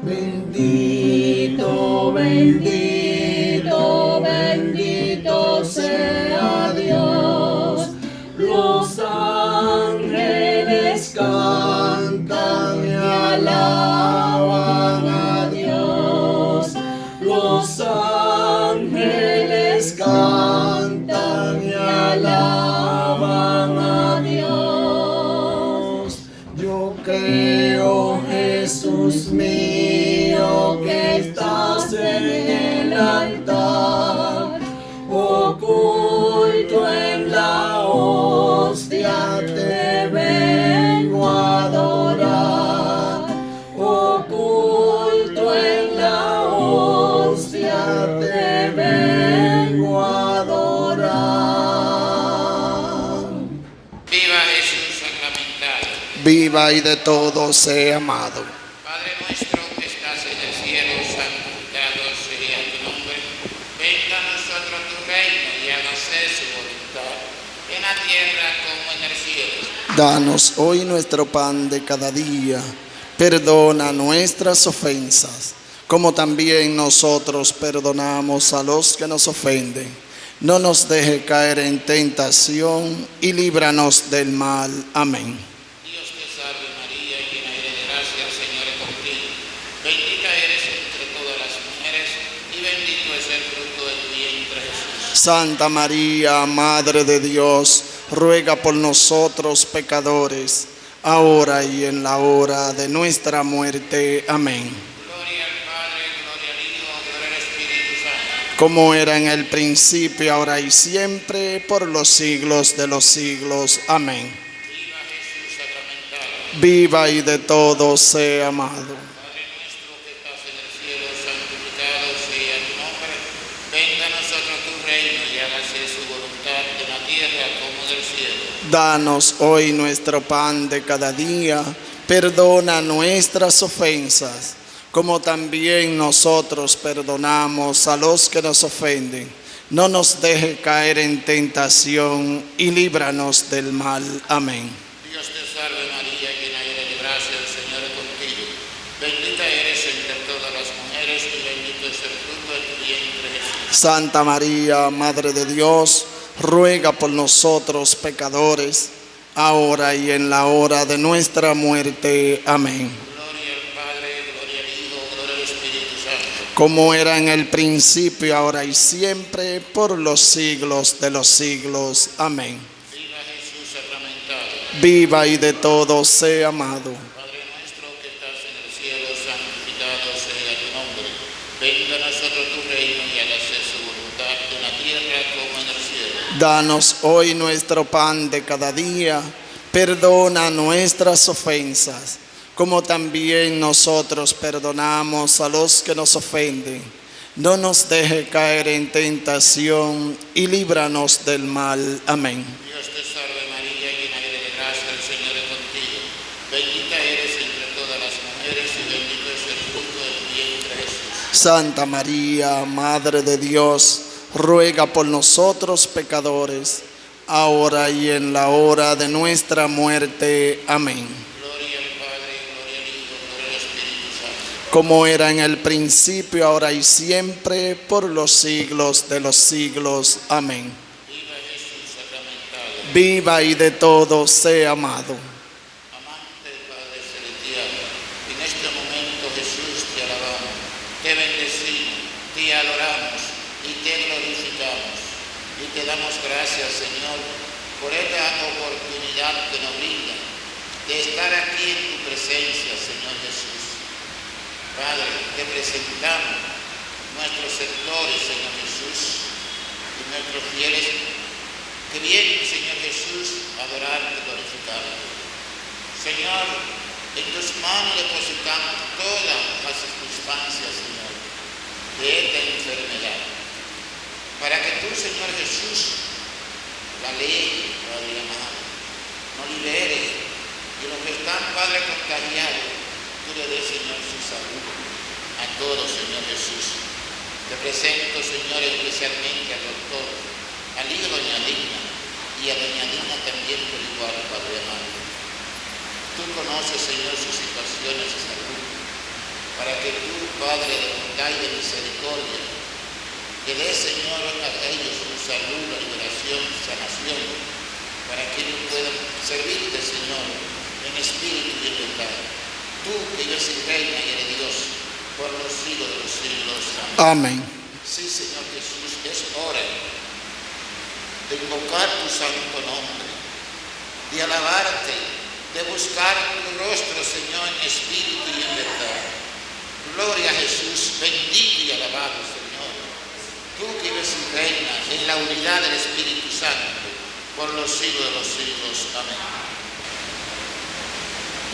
Bendito, bendito, Viva y de todo sea amado. Padre nuestro que estás en el cielo, santificado sea tu nombre. Venga a nosotros tu reino y hágase su voluntad, en la tierra como en el cielo. Danos hoy nuestro pan de cada día. Perdona nuestras ofensas, como también nosotros perdonamos a los que nos ofenden. No nos deje caer en tentación y líbranos del mal. Amén. Dios te salve María, llena eres de gracia, el Señor es contigo. Bendita eres entre todas las mujeres y bendito es el fruto de tu vientre Jesús. Santa María, Madre de Dios, ruega por nosotros pecadores, ahora y en la hora de nuestra muerte. Amén. Gloria al Padre, gloria al Hijo, gloria al Espíritu Santo. como era en el principio, ahora y siempre, por los siglos de los siglos. Amén. Viva Jesús sacramentado. Viva y de todo sea amado. Padre nuestro que estás en el cielo, santificado sea tu nombre. Venga a nosotros tu reino y hágase su voluntad en la tierra como en el cielo. Danos hoy nuestro pan de cada día. Perdona nuestras ofensas, como también nosotros perdonamos a los que nos ofenden. No nos deje caer en tentación y líbranos del mal. Amén. Dios te salve María, llena eres de gracia, el Señor es contigo. Bendita eres entre todas las mujeres y bendito es el fruto de tu vientre Jesús. Santa María, Madre de Dios, ruega por nosotros pecadores, ahora y en la hora de nuestra muerte. Amén. Gloria al Padre, gloria al Hijo, gloria al Espíritu Santo. Como era en el principio, ahora y siempre, por los siglos de los siglos. Amén. Viva Jesús sacramentado. Viva y de todo sea amado. Padre nuestro que estás en el cielo, santificado sea tu nombre. Venga a nosotros tu reino y hágase su voluntad en la tierra como en el cielo. Danos hoy nuestro pan de cada día. Perdona nuestras ofensas, como también nosotros perdonamos a los que nos ofenden. No nos deje caer en tentación y líbranos del mal. Amén. Dios te salve María, llena eres de gracia, el Señor es contigo. Bendita eres entre todas las mujeres y bendito es el fruto de tu vientre Jesús. Santa María, Madre de Dios, ruega por nosotros pecadores, ahora y en la hora de nuestra muerte. Amén. Gloria al Padre, gloria al Hijo, gloria al Espíritu Santo. como era en el principio, ahora y siempre, por los siglos de los siglos. Amén. Viva Jesús sacramentado. Viva y de todo sea amado. Amante Padre Celestial, en este momento Jesús te alabamos, te bendecimos, te adoramos y te glorificamos. Y te damos gracias, Señor, por esta oportunidad que nos brinda de estar aquí en tu presencia, Señor Jesús. Padre, te presentamos nuestros sectores, Señor Jesús, y nuestros fieles que vienen, Señor Jesús, a adorarte glorificarte. Señor, en tus manos depositamos todas las circunstancias, Señor, de esta enfermedad. Para que tú, Señor Jesús, la ley, Padre amado, nos libere y los que están, Padre, contagiados, tú le des, Señor, su salud a todos, Señor Jesús. Te presento, Señor, especialmente al doctor, al hijo Doña Digna y a Doña Digna también por igual, Padre amado. Tú conoces, Señor, sus situaciones de salud. para que tú, Padre de bondad misericordia, que dé, Señor, a ellos su salud, la liberación, sanación, para que ellos puedan servirte, Señor, en espíritu y en verdad. Tú que eres el reina y eres Dios por los siglos de los siglos. Amén. Amén. Sí, Señor Jesús, es hora de invocar tu santo nombre, de alabarte, de buscar tu rostro, Señor, en espíritu y en verdad. Gloria a Jesús, bendito y alabado, Señor. Tú que eres y reinas en la unidad del Espíritu Santo por los siglos de los siglos. Amén.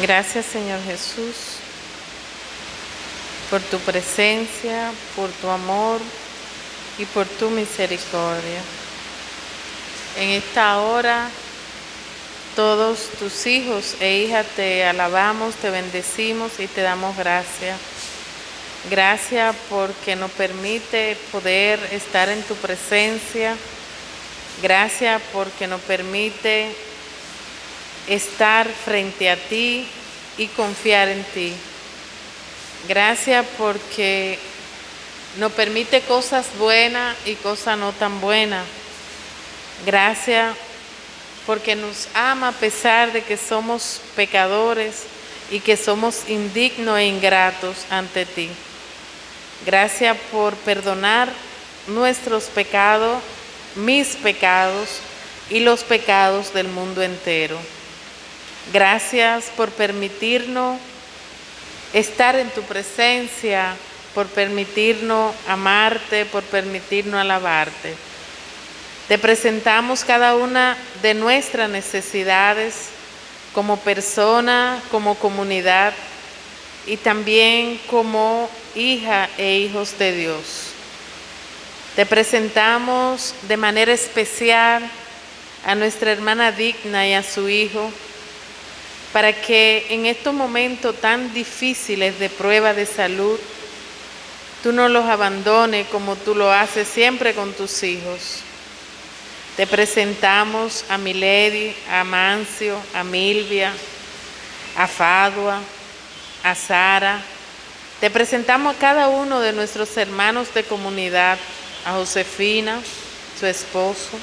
Gracias Señor Jesús por tu presencia, por tu amor y por tu misericordia. En esta hora todos tus hijos e hijas te alabamos, te bendecimos y te damos gracias. Gracias porque nos permite poder estar en tu presencia. Gracias porque nos permite estar frente a ti y confiar en ti. Gracias porque nos permite cosas buenas y cosas no tan buenas. Gracias porque nos ama a pesar de que somos pecadores y que somos indignos e ingratos ante ti. Gracias por perdonar nuestros pecados, mis pecados y los pecados del mundo entero. Gracias por permitirnos estar en tu presencia, por permitirnos amarte, por permitirnos alabarte. Te presentamos cada una de nuestras necesidades como persona, como comunidad y también como hija e hijos de Dios. Te presentamos de manera especial a nuestra hermana Digna y a su hijo para que en estos momentos tan difíciles de prueba de salud, tú no los abandones como tú lo haces siempre con tus hijos. Te presentamos a Milady, a Mancio, a Milvia, a Fadua, a Sara. Te presentamos a cada uno de nuestros hermanos de comunidad, a Josefina, su esposo,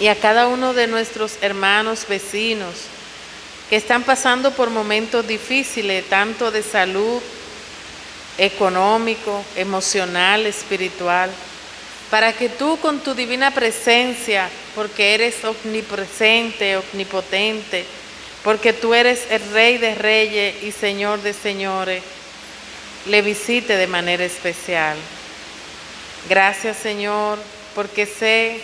y a cada uno de nuestros hermanos vecinos que están pasando por momentos difíciles, tanto de salud, económico, emocional, espiritual, para que tú con tu divina presencia, porque eres omnipresente, omnipotente, porque tú eres el Rey de Reyes y Señor de Señores, le visite de manera especial. Gracias Señor, porque sé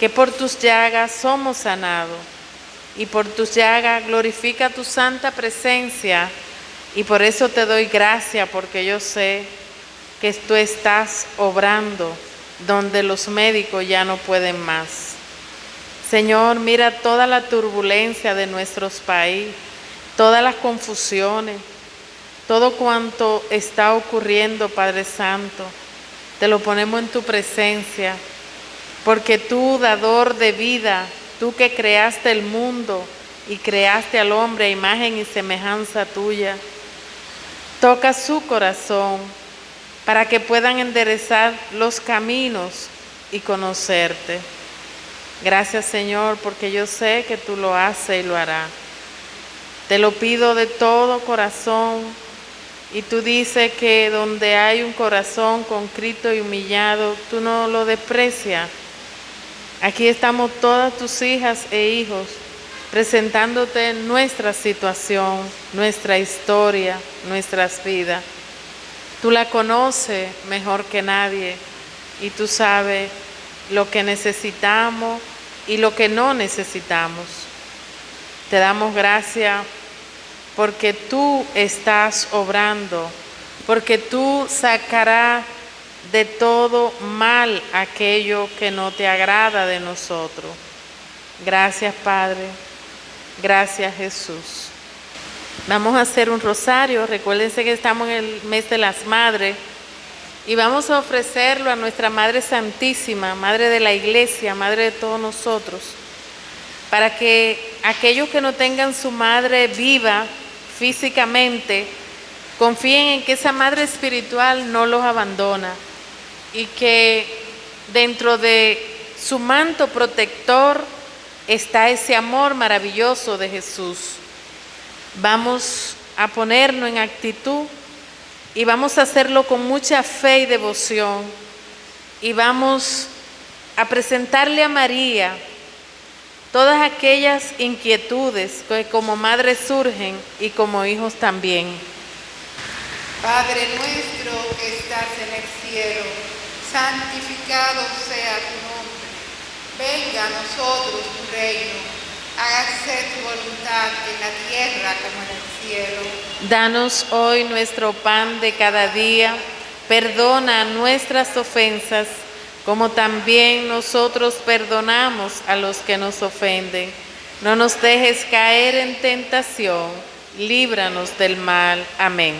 que por tus llagas somos sanados y por tus llagas glorifica tu santa presencia y por eso te doy gracias porque yo sé que tú estás obrando donde los médicos ya no pueden más. Señor, mira toda la turbulencia de nuestros países, todas las confusiones, todo cuanto está ocurriendo, Padre Santo. Te lo ponemos en tu presencia, porque tú, dador de vida, tú que creaste el mundo y creaste al hombre a imagen y semejanza tuya, toca su corazón para que puedan enderezar los caminos y conocerte. Gracias Señor, porque yo sé que tú lo haces y lo harás. Te lo pido de todo corazón y tú dices que donde hay un corazón concrito y humillado, tú no lo desprecias. Aquí estamos todas tus hijas e hijos presentándote nuestra situación, nuestra historia, nuestras vidas. Tú la conoces mejor que nadie y tú sabes lo que necesitamos y lo que no necesitamos. Te damos gracias porque tú estás obrando, porque tú sacarás de todo mal aquello que no te agrada de nosotros. Gracias Padre, gracias Jesús. Vamos a hacer un rosario. Recuérdense que estamos en el mes de las madres y vamos a ofrecerlo a nuestra Madre Santísima, Madre de la Iglesia, Madre de todos nosotros, para que aquellos que no tengan su madre viva físicamente Confíen en que esa madre espiritual no los abandona y que dentro de su manto protector está ese amor maravilloso de Jesús. Vamos a ponernos en actitud y vamos a hacerlo con mucha fe y devoción y vamos a presentarle a María todas aquellas inquietudes que como madres surgen y como hijos también. Padre nuestro que estás en el cielo, santificado sea tu nombre. Venga a nosotros tu reino. Hágase tu voluntad en la tierra como en el cielo. Danos hoy nuestro pan de cada día. Perdona nuestras ofensas como también nosotros perdonamos a los que nos ofenden. No nos dejes caer en tentación, líbranos del mal. Amén.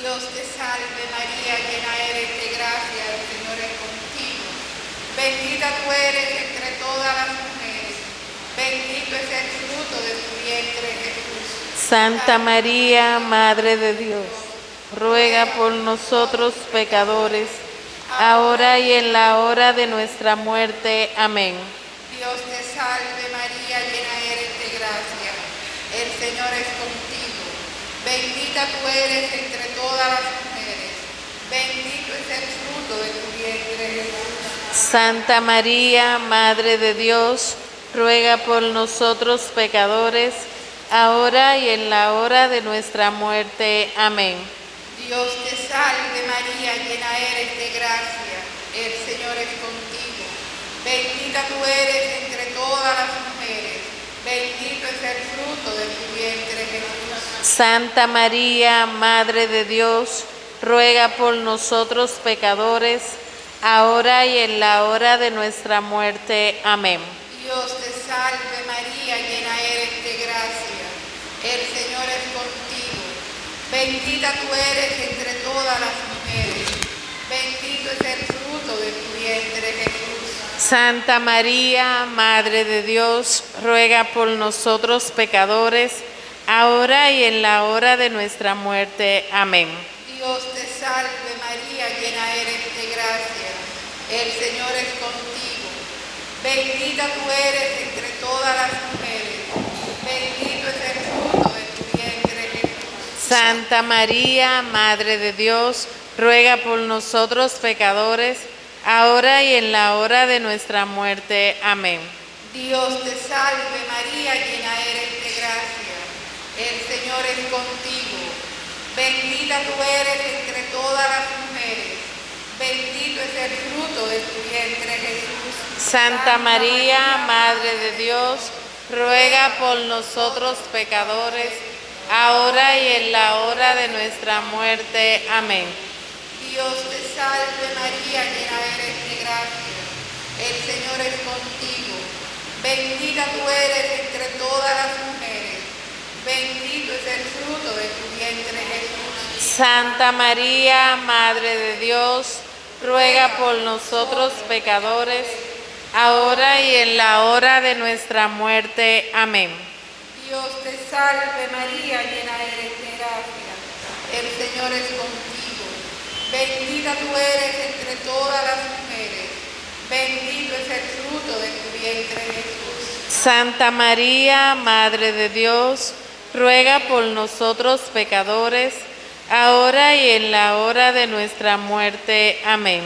Dios te salve María, llena eres de gracia, el Señor es contigo. Bendita tú eres entre todas las mujeres, bendito es el fruto de tu vientre Jesús. Santa María, Madre de Dios, ruega por nosotros pecadores, ahora y en la hora de nuestra muerte. Amén. Dios te salve María, llena eres de gracia, el Señor es contigo. Bendita tú eres entre todas las mujeres, bendito es el fruto de tu vientre Jesús. Santa María, Madre de Dios, ruega por nosotros pecadores, ahora y en la hora de nuestra muerte. Amén. Dios te salve María, llena eres de gracia, el Señor es contigo. Bendita tú eres entre todas las mujeres, bendito es el fruto de tu vientre Jesús. Santa María, Madre de Dios, ruega por nosotros pecadores, ahora y en la hora de nuestra muerte. Amén. Dios te salve María, llena eres de gracia, el. Bendita tú eres entre todas las mujeres, bendito es el fruto de tu vientre Jesús. Santa María, Madre de Dios, ruega por nosotros pecadores, ahora y en la hora de nuestra muerte. Amén. Dios te salve María, llena eres de gracia, el Señor es contigo. Bendita tú eres entre todas las mujeres, bendito es el fruto de tu vientre Jesús. Santa María, Madre de Dios, ruega por nosotros pecadores, ahora y en la hora de nuestra muerte. Amén. Dios te salve María, llena eres de gracia, el Señor es contigo. Bendita tú eres entre todas las mujeres, bendito es el fruto de tu vientre Jesús. Santa María, Madre de Dios, ruega por nosotros pecadores, ahora y en la hora de nuestra muerte. Amén. Dios te salve María, llena eres de gracia, el Señor es contigo. Bendita tú eres entre todas las mujeres, bendito es el fruto de tu vientre Jesús. Santa María, Madre de Dios, ruega por nosotros pecadores, ahora y en la hora de nuestra muerte. Amén. Dios te salve María, llena eres de gracia, el Señor es contigo. Bendita tú eres entre todas las mujeres, bendito es el fruto de tu vientre Jesús. Santa María, Madre de Dios, ruega por nosotros pecadores, ahora y en la hora de nuestra muerte. Amén.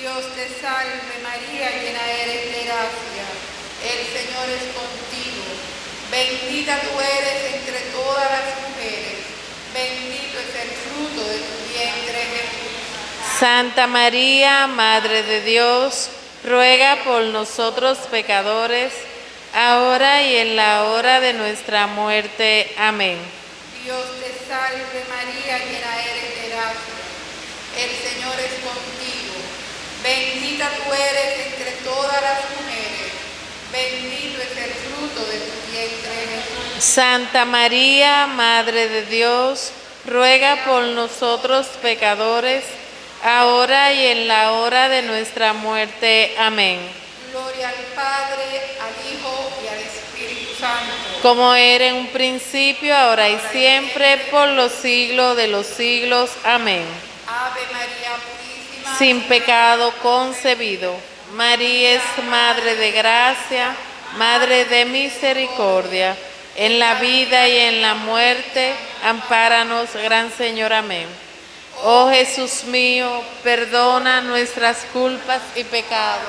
Dios te salve María, llena eres de gracia, el Señor es contigo. Bendita tú eres entre todas las mujeres, bendito es el fruto de tu vientre Jesús. Santa María, Madre de Dios, ruega por nosotros pecadores, ahora y en la hora de nuestra muerte. Amén. Dios te salve María, llena eres de gracia, el Señor es contigo. Bendita tú eres entre todas las mujeres, bendito es el fruto de tu vientre Jesús. Santa María, Madre de Dios, ruega por nosotros pecadores, ahora y en la hora de nuestra muerte. Amén. Gloria al Padre, al Hijo y al Espíritu Santo. como era en un principio, ahora y siempre, por los siglos de los siglos. Amén. Ave María Purísima. Sin pecado concebido. María es Madre de Gracia, Madre de Misericordia. En la vida y en la muerte, ampáranos, Gran Señor. Amén. Oh Jesús mío, perdona nuestras culpas y pecados.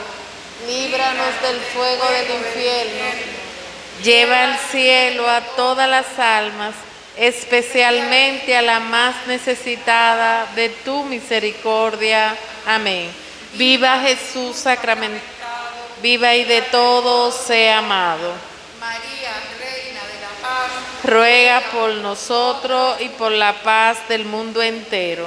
Líbranos del fuego del infierno. Lleva al cielo a todas las almas, especialmente a la más necesitada de tu misericordia. Amén. Viva Jesús sacramentado, viva y de todos sea amado. María, Reina de la Paz. Ruega por nosotros y por la paz del mundo entero.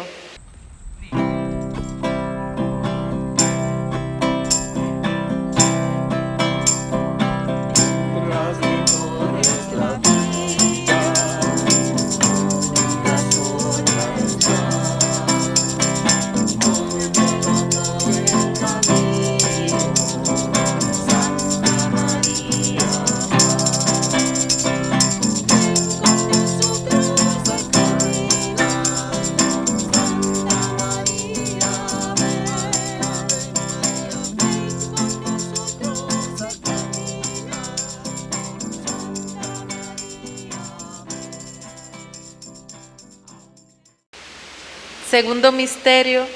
Segundo misterio,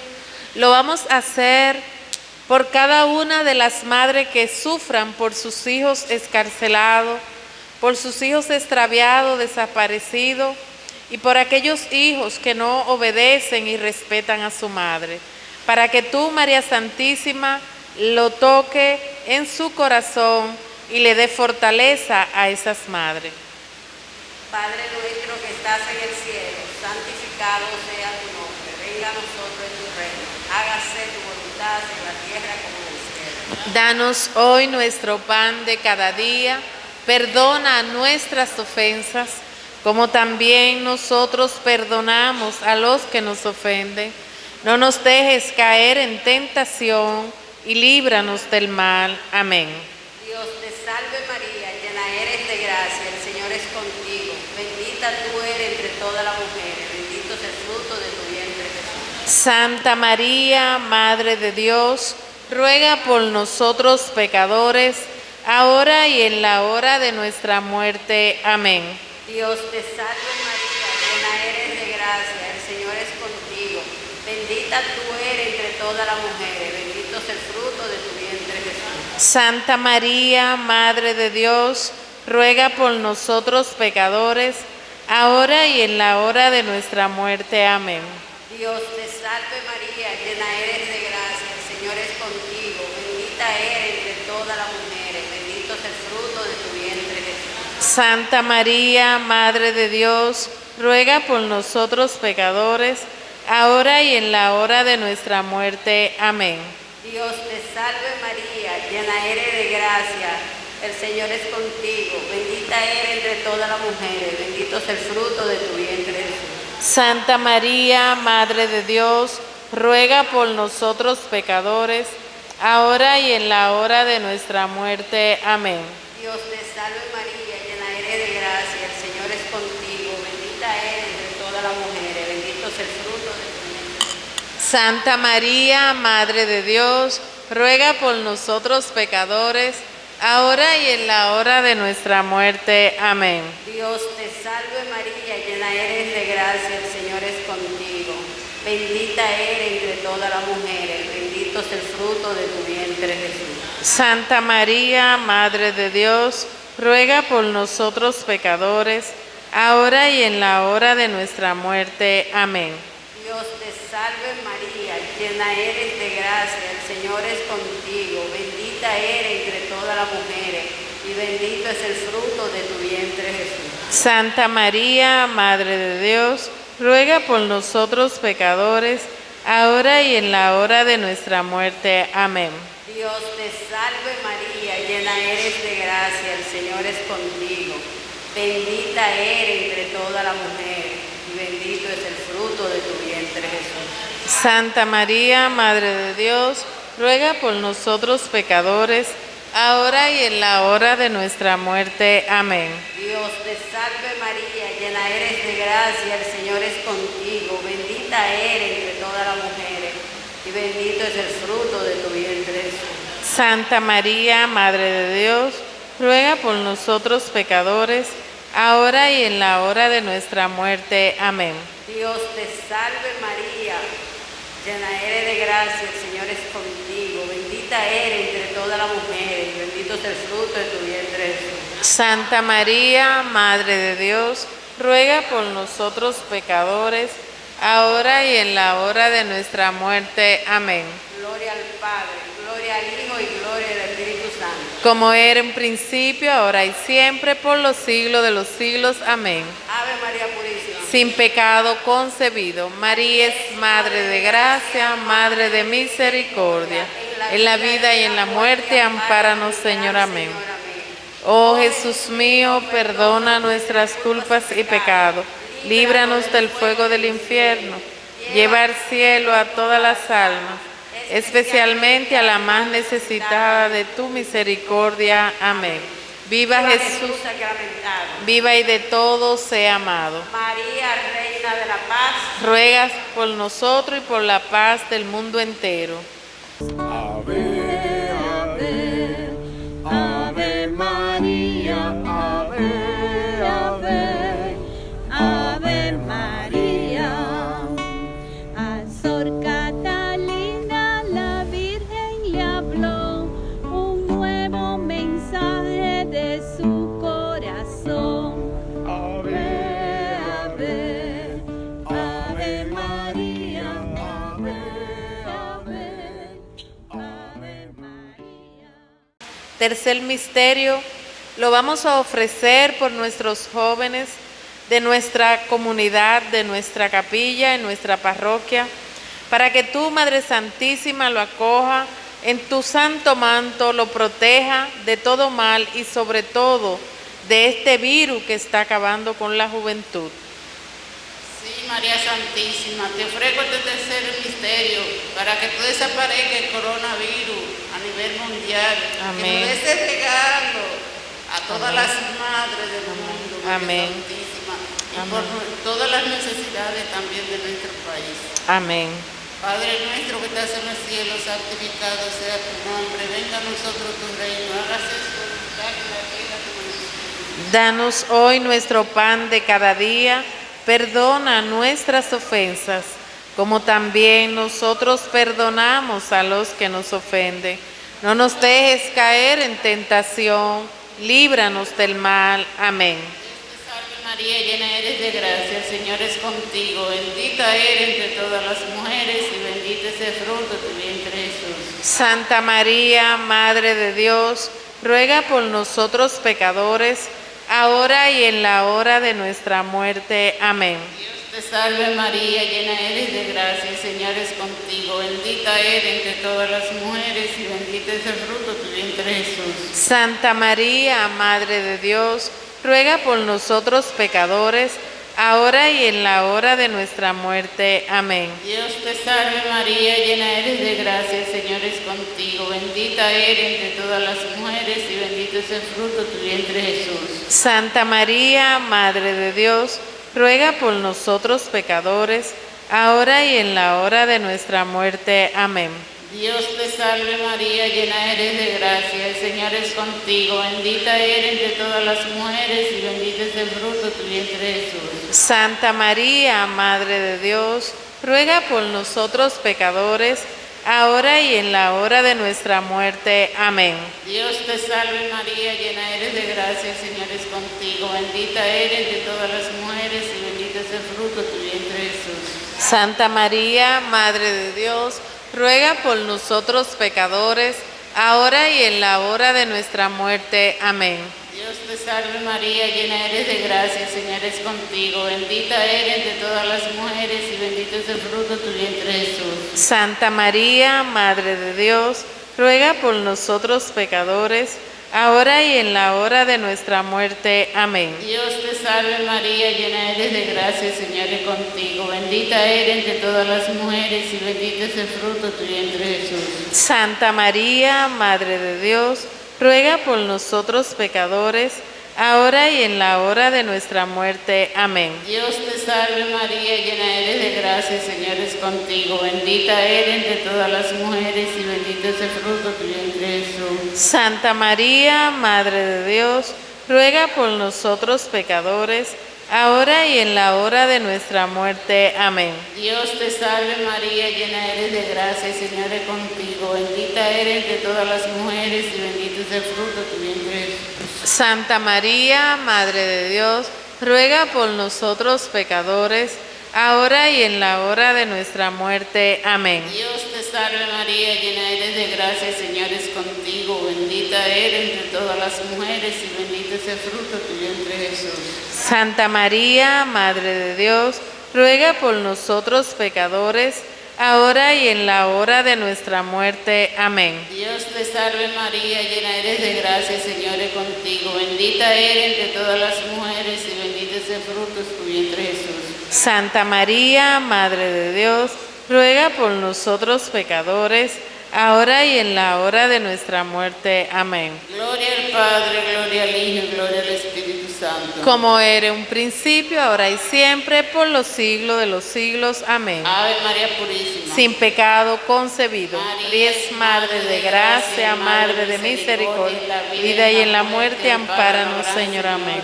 lo vamos a hacer por cada una de las madres que sufran por sus hijos escarcelados, por sus hijos extraviados, desaparecidos y por aquellos hijos que no obedecen y respetan a su madre. Para que tú, María Santísima, lo toque en su corazón y le dé fortaleza a esas madres. Padre nuestro que estás en el cielo, santificado sea tu nombre. Venga a nosotros tu reino. Hágase tu voluntad en la tierra como en el cielo. Danos hoy nuestro pan de cada día. Perdona nuestras ofensas, como también nosotros perdonamos a los que nos ofenden. No nos dejes caer en tentación y líbranos del mal. Amén. Dios te salve María, llena eres de gracia, el Señor es contigo. Bendita tú eres entre todas las mujeres, bendito es el fruto de tu vientre Jesús. Santa María, Madre de Dios, ruega por nosotros pecadores, ahora y en la hora de nuestra muerte. Amén. Dios te salve María, llena eres de gracia, el Señor es contigo. Bendita tú eres entre todas las mujeres, bendito es el fruto de tu vientre Jesús. Santa María, Madre de Dios, ruega por nosotros pecadores, ahora y en la hora de nuestra muerte. Amén. Dios te salve María, llena eres de gracia, el Señor es contigo, bendita eres entre todas las mujeres, bendito es el fruto de tu vientre Jesús. Santa María, Madre de Dios, ruega por nosotros pecadores, ahora y en la hora de nuestra muerte. Amén. Dios te salve María, llena eres de gracia, el Señor es contigo, bendita eres entre todas las mujeres, bendito es el fruto de tu vientre Jesús. Santa María, Madre de Dios, ruega por nosotros pecadores, ahora y en la hora de nuestra muerte. Amén. Dios te salve María, llena eres de gracia, el Señor es contigo, bendita eres entre todas las mujeres, bendito es el fruto de tu vientre. Santa María, Madre de Dios, ruega por nosotros pecadores, ahora y en la hora de nuestra muerte. Amén. Dios te salve María, llena eres de gracia, el Señor es contigo. Bendita eres entre todas las mujeres, bendito es el fruto de tu vientre Jesús. Santa María, Madre de Dios, ruega por nosotros pecadores, ahora y en la hora de nuestra muerte. Amén. Dios te salve María, llena eres de gracia, el Señor es contigo. Bendita eres entre todas las mujeres y bendito es el fruto de tu vientre Jesús. Santa María, Madre de Dios, ruega por nosotros pecadores, ahora y en la hora de nuestra muerte. Amén. Dios te salve María, llena eres de gracia, el Señor es contigo. Bendita eres entre todas las mujeres y bendito es el fruto de tu vientre Jesús. Santa María, Madre de Dios, ruega por nosotros pecadores, ahora y en la hora de nuestra muerte. Amén. Dios te salve María, llena eres de gracia, el Señor es contigo, bendita eres entre todas las mujeres y bendito es el fruto de tu vientre. Santa María, Madre de Dios, ruega por nosotros pecadores, ahora y en la hora de nuestra muerte. Amén. Dios te salve María, llena eres de gracia, el Señor es contigo, bendita eres entre todas las mujeres y bendito es el fruto de tu vientre. Santa María, Madre de Dios, ruega por nosotros pecadores, ahora y en la hora de nuestra muerte. Amén. Gloria al Padre, gloria al Hijo y gloria al Espíritu Santo. Como era en principio, ahora y siempre, por los siglos de los siglos. Amén. Ave María Purísima. Sin pecado concebido, María es Madre de gracia, Madre de misericordia. En la vida y en la muerte, ampáranos, Señor. Amén. Oh Jesús mío, perdona nuestras culpas y pecados. Líbranos del fuego del infierno. Lleva al cielo a todas las almas, especialmente a la más necesitada de tu misericordia. Amén. Viva Jesús, viva y de todos sea amado. María, Reina de la Paz. Ruegas por nosotros y por la paz del mundo entero. Ave, Tercer misterio lo vamos a ofrecer por nuestros jóvenes de nuestra comunidad, de nuestra capilla, en nuestra parroquia, para que tú, Madre Santísima, lo acoja en tu santo manto, lo proteja de todo mal y sobre todo de este virus que está acabando con la juventud. Sí, María Santísima, te ofrezco este tercer misterio para que tú desaparezca el coronavirus a nivel mundial. Amén. Que nos des regalo a todas las madres del mundo, María Amén. Santísima, y Amén. por todas las necesidades también de nuestro país. Amén. Padre nuestro que estás en los cielos, santificado sea tu nombre, venga a nosotros tu reino, hágase tu voluntad en la tierra como en el cielo. Danos hoy nuestro pan de cada día, perdona nuestras ofensas, como también nosotros perdonamos a los que nos ofenden. No nos dejes caer en tentación, líbranos del mal. Amén. Te salve María, llena eres de gracia, el Señor es contigo, bendita eres entre todas las mujeres y bendito es el fruto de tu vientre Jesús. Santa María, Madre de Dios, ruega por nosotros pecadores, ahora y en la hora de nuestra muerte. Amén. Dios te salve María, llena eres de gracia, el Señor es contigo, bendita eres entre todas las mujeres y bendito es el fruto de tu vientre Jesús. Santa María, Madre de Dios, ruega por nosotros pecadores, ahora y en la hora de nuestra muerte. Amén. Dios te salve María, llena eres de gracia, el Señor es contigo, bendita eres entre todas las mujeres y bendito es el fruto de tu vientre Jesús. Santa María, Madre de Dios, ruega por nosotros pecadores, ahora y en la hora de nuestra muerte. Amén. Dios te salve María, llena eres de gracia, el Señor es contigo, bendita eres entre todas las mujeres y bendito es el fruto de tu vientre Jesús. Santa María, Madre de Dios, ruega por nosotros pecadores, ahora y en la hora de nuestra muerte. Amén. Dios te salve María, llena eres de gracia, el Señor es contigo, bendita eres entre todas las mujeres y bendito es el fruto de tu vientre Jesús. Santa María, Madre de Dios, ruega por nosotros pecadores, ahora y en la hora de nuestra muerte. Amén. Dios te salve María, llena eres de gracia, el Señor es contigo, bendita eres entre todas las mujeres y bendito es el fruto de tu vientre Jesús. Santa María, Madre de Dios, ruega por nosotros pecadores, ahora y en la hora de nuestra muerte. Amén. Dios te salve María, llena eres de gracia, el Señor es contigo, bendita eres entre todas las mujeres y bendito es el fruto de tu vientre Jesús. Santa María, Madre de Dios, ruega por nosotros pecadores, ahora y en la hora de nuestra muerte. Amén. Dios te salve María, llena eres de gracia, Señor es contigo. Bendita eres entre todas las mujeres y bendito es el fruto de tu vientre Jesús. Santa María, Madre de Dios, ruega por nosotros pecadores, ahora y en la hora de nuestra muerte. Amén. Dios te salve María, llena eres de gracia, el Señor es contigo. Bendita eres entre todas las mujeres y bendito es el fruto de tu vientre Jesús. Santa María, Madre de Dios, ruega por nosotros pecadores, ahora y en la hora de nuestra muerte. Amén. Dios te salve María, llena eres de gracia, el Señor es contigo. Bendita eres entre todas las mujeres y bendito es el fruto de tu vientre Jesús. Santa María, Madre de Dios, ruega por nosotros pecadores, ahora y en la hora de nuestra muerte. Amén. Dios te salve María, llena eres de gracia, Señor es contigo. Bendita eres entre todas las mujeres y bendito es el fruto de tu vientre Jesús. Santa María, Madre de Dios, ruega por nosotros pecadores, ahora y en la hora de nuestra muerte. Amén. Gloria al Padre, gloria al Hijo gloria al Espíritu Santo. Como era un principio, ahora y siempre, por los siglos de los siglos. Amén. Ave María Purísima. Sin pecado concebido. María es Madre de gracia, Madre de misericordia, vida y en la muerte, ampáranos, Señor. Amén.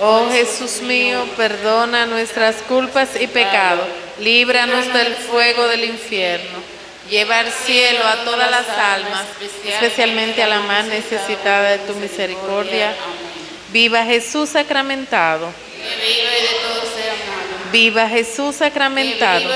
Oh Jesús mío, perdona nuestras culpas y pecados, líbranos del fuego del infierno, lleva al cielo a todas las almas, especialmente a la más necesitada de tu misericordia. Viva Jesús sacramentado, viva Jesús sacramentado.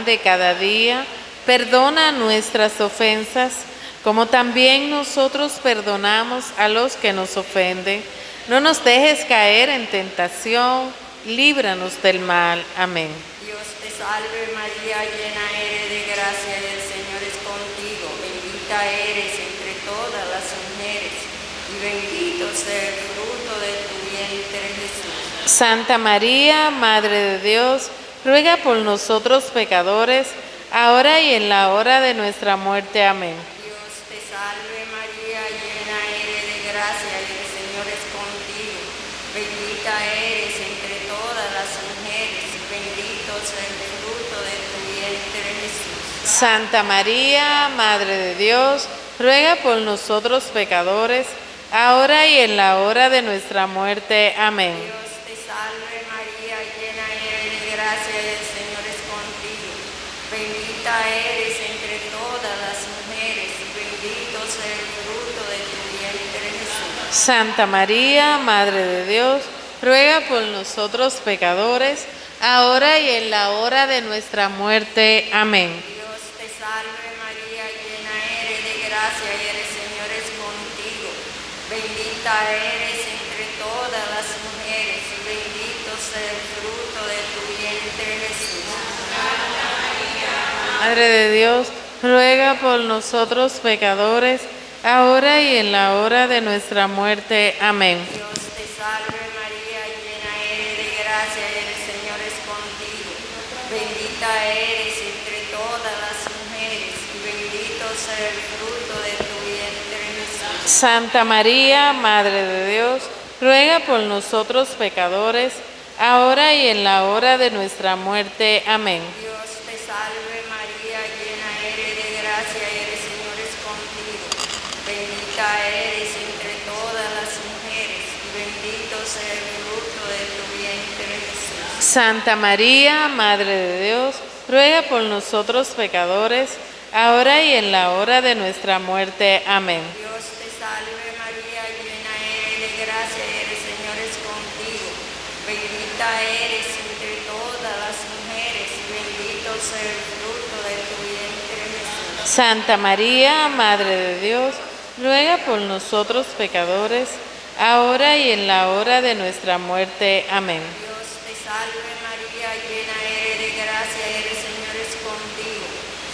Pan de cada día, perdona nuestras ofensas, como también nosotros perdonamos a los que nos ofenden. No nos dejes caer en tentación, líbranos del mal. Amén. Dios te salve María, llena eres de gracia, el Señor es contigo. Bendita eres entre todas las mujeres y bendito sea el fruto de tu vientre Jesús. Santa María, Madre de Dios, ruega por nosotros pecadores, ahora y en la hora de nuestra muerte. Amén. Dios te salve María, llena eres de gracia, el Señor es contigo. Bendita eres entre todas las mujeres y bendito sea el fruto de tu vientre Jesús. Santa María, Madre de Dios, ruega por nosotros pecadores, ahora y en la hora de nuestra muerte. Amén. Dios eres entre todas las mujeres, bendito es el fruto de tu vientre Jesús. Santa María, Madre de Dios, ruega por nosotros pecadores, ahora y en la hora de nuestra muerte. Amén. Dios te salve María, llena eres de gracia y el Señor es contigo, bendita eres Madre de Dios, ruega por nosotros pecadores, ahora y en la hora de nuestra muerte. Amén. Dios te salve María, llena eres de gracia, el Señor es contigo. Bendita eres entre todas las mujeres y bendito sea el fruto de tu vientre Jesús. Santa María, Madre de Dios, ruega por nosotros pecadores, ahora y en la hora de nuestra muerte. Amén. Dios te salve María, llena eres de gracia, el Señor es contigo. Bendita eres entre todas las mujeres y bendito sea el fruto de tu vientre Jesús. Santa María, Madre de Dios, ruega por nosotros pecadores, ahora y en la hora de nuestra muerte. Amén. Dios te salve María, llena eres de gracia, el Señor es contigo. Bendita eres entre todas las mujeres y bendito sea el fruto de tu vientre Jesús. Santa María, Madre de Dios, ruega por nosotros pecadores, ahora y en la hora de nuestra muerte. Amén. Dios te salve María, llena eres de gracia, el Señor es contigo.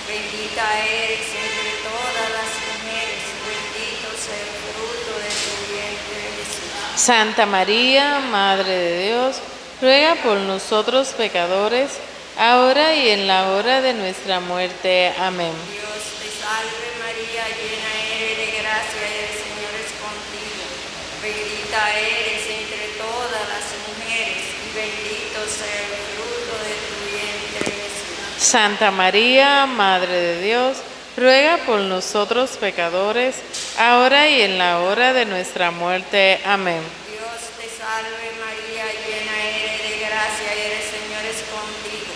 Bendita eres entre todas las mujeres bendito sea el fruto de tu vientre Jesús. Santa María, Madre de Dios, ruega por nosotros pecadores, ahora y en la hora de nuestra muerte. Amén. Dios te salve María, llena eres de gracia, el Señor es contigo. Bendita eres entre todas las mujeres y bendito sea el fruto de tu vientre Jesús. Santa María, Madre de Dios, ruega por nosotros pecadores, ahora y en la hora de nuestra muerte. Amén. Dios te salve María, llena eres de gracia, el Señor es contigo.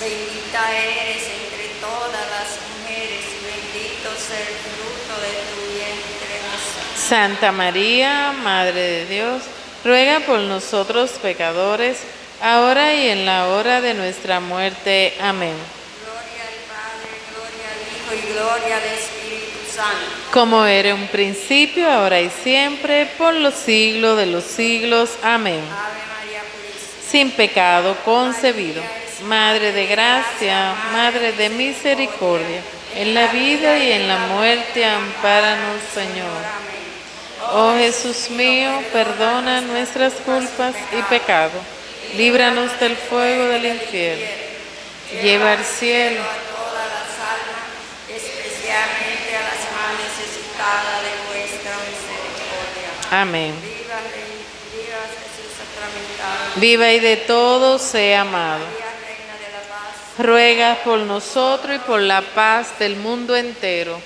Bendita eres entre todas las mujeres y bendito sea el fruto de tu vientre Jesús. Santa María, Madre de Dios, ruega por nosotros pecadores, ahora y en la hora de nuestra muerte. Amén. Gloria al Padre, gloria al Hijo y gloria al Espíritu Santo. Como era un principio, ahora y siempre, por los siglos de los siglos. Amén. Ave María Purísima. Sin pecado concebido. Madre de gracia, Madre de misericordia, en la vida y en la muerte, ampáranos, Señor. Oh Jesús mío, perdona nuestras culpas y pecado. Líbranos del fuego del infierno. Lleva al cielo a todas las almas, especialmente a las más necesitadas de vuestra misericordia. Amén. Viva, viva Jesús sacramentado. Viva y de todo sea amado. Ruega por nosotros y por la paz del mundo entero.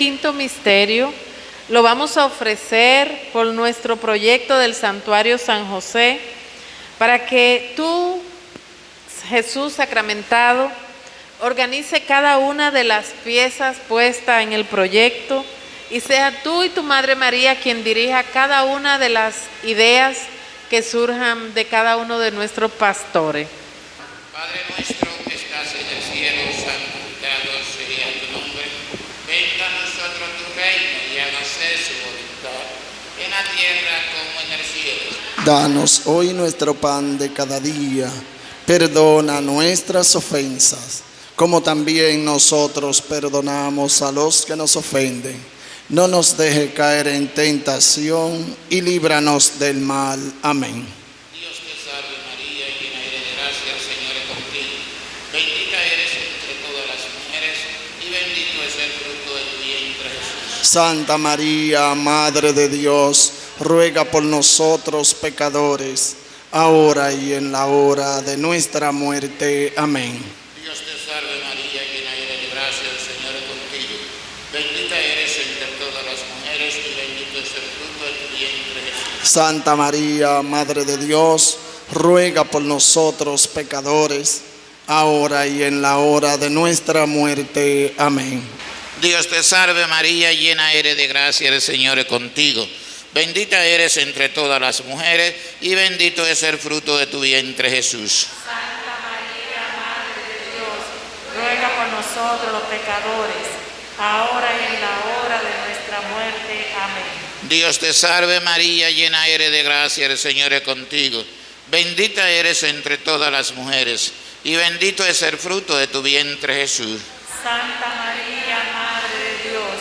Quinto misterio lo vamos a ofrecer por nuestro proyecto del Santuario San José, para que tú, Jesús sacramentado, organice cada una de las piezas puestas en el proyecto y sea tú y tu Madre María quien dirija cada una de las ideas que surjan de cada uno de nuestros pastores. Padre nuestro que estás en el cielo, santificado sea tu nombre. Venga a nosotros tu Danos hoy nuestro pan de cada día. Perdona nuestras ofensas, como también nosotros perdonamos a los que nos ofenden. No nos deje caer en tentación y líbranos del mal. Amén. Dios te salve María, llena eres de gracia, el Señor es el fruto de tu vientre Jesús. Santa María, Madre de Dios, ruega por nosotros pecadores, ahora y en la hora de nuestra muerte. Amén. Dios te salve María, llena eres de gracia, el Señor es contigo. Bendita eres entre todas las mujeres y bendito es el fruto de tu vientre Jesús. Santa María, Madre de Dios, ruega por nosotros pecadores, ahora y en la hora de nuestra muerte. Amén. Dios te salve María, llena eres de gracia, el Señor es contigo. Bendita eres entre todas las mujeres y bendito es el fruto de tu vientre Jesús. Santa María, Madre de Dios, ruega por nosotros los pecadores, ahora y en la hora de nuestra muerte. Amén. Dios te salve María, llena eres de gracia, el Señor es contigo. Bendita eres entre todas las mujeres y bendito es el fruto de tu vientre Jesús. Santa María, Madre de Dios,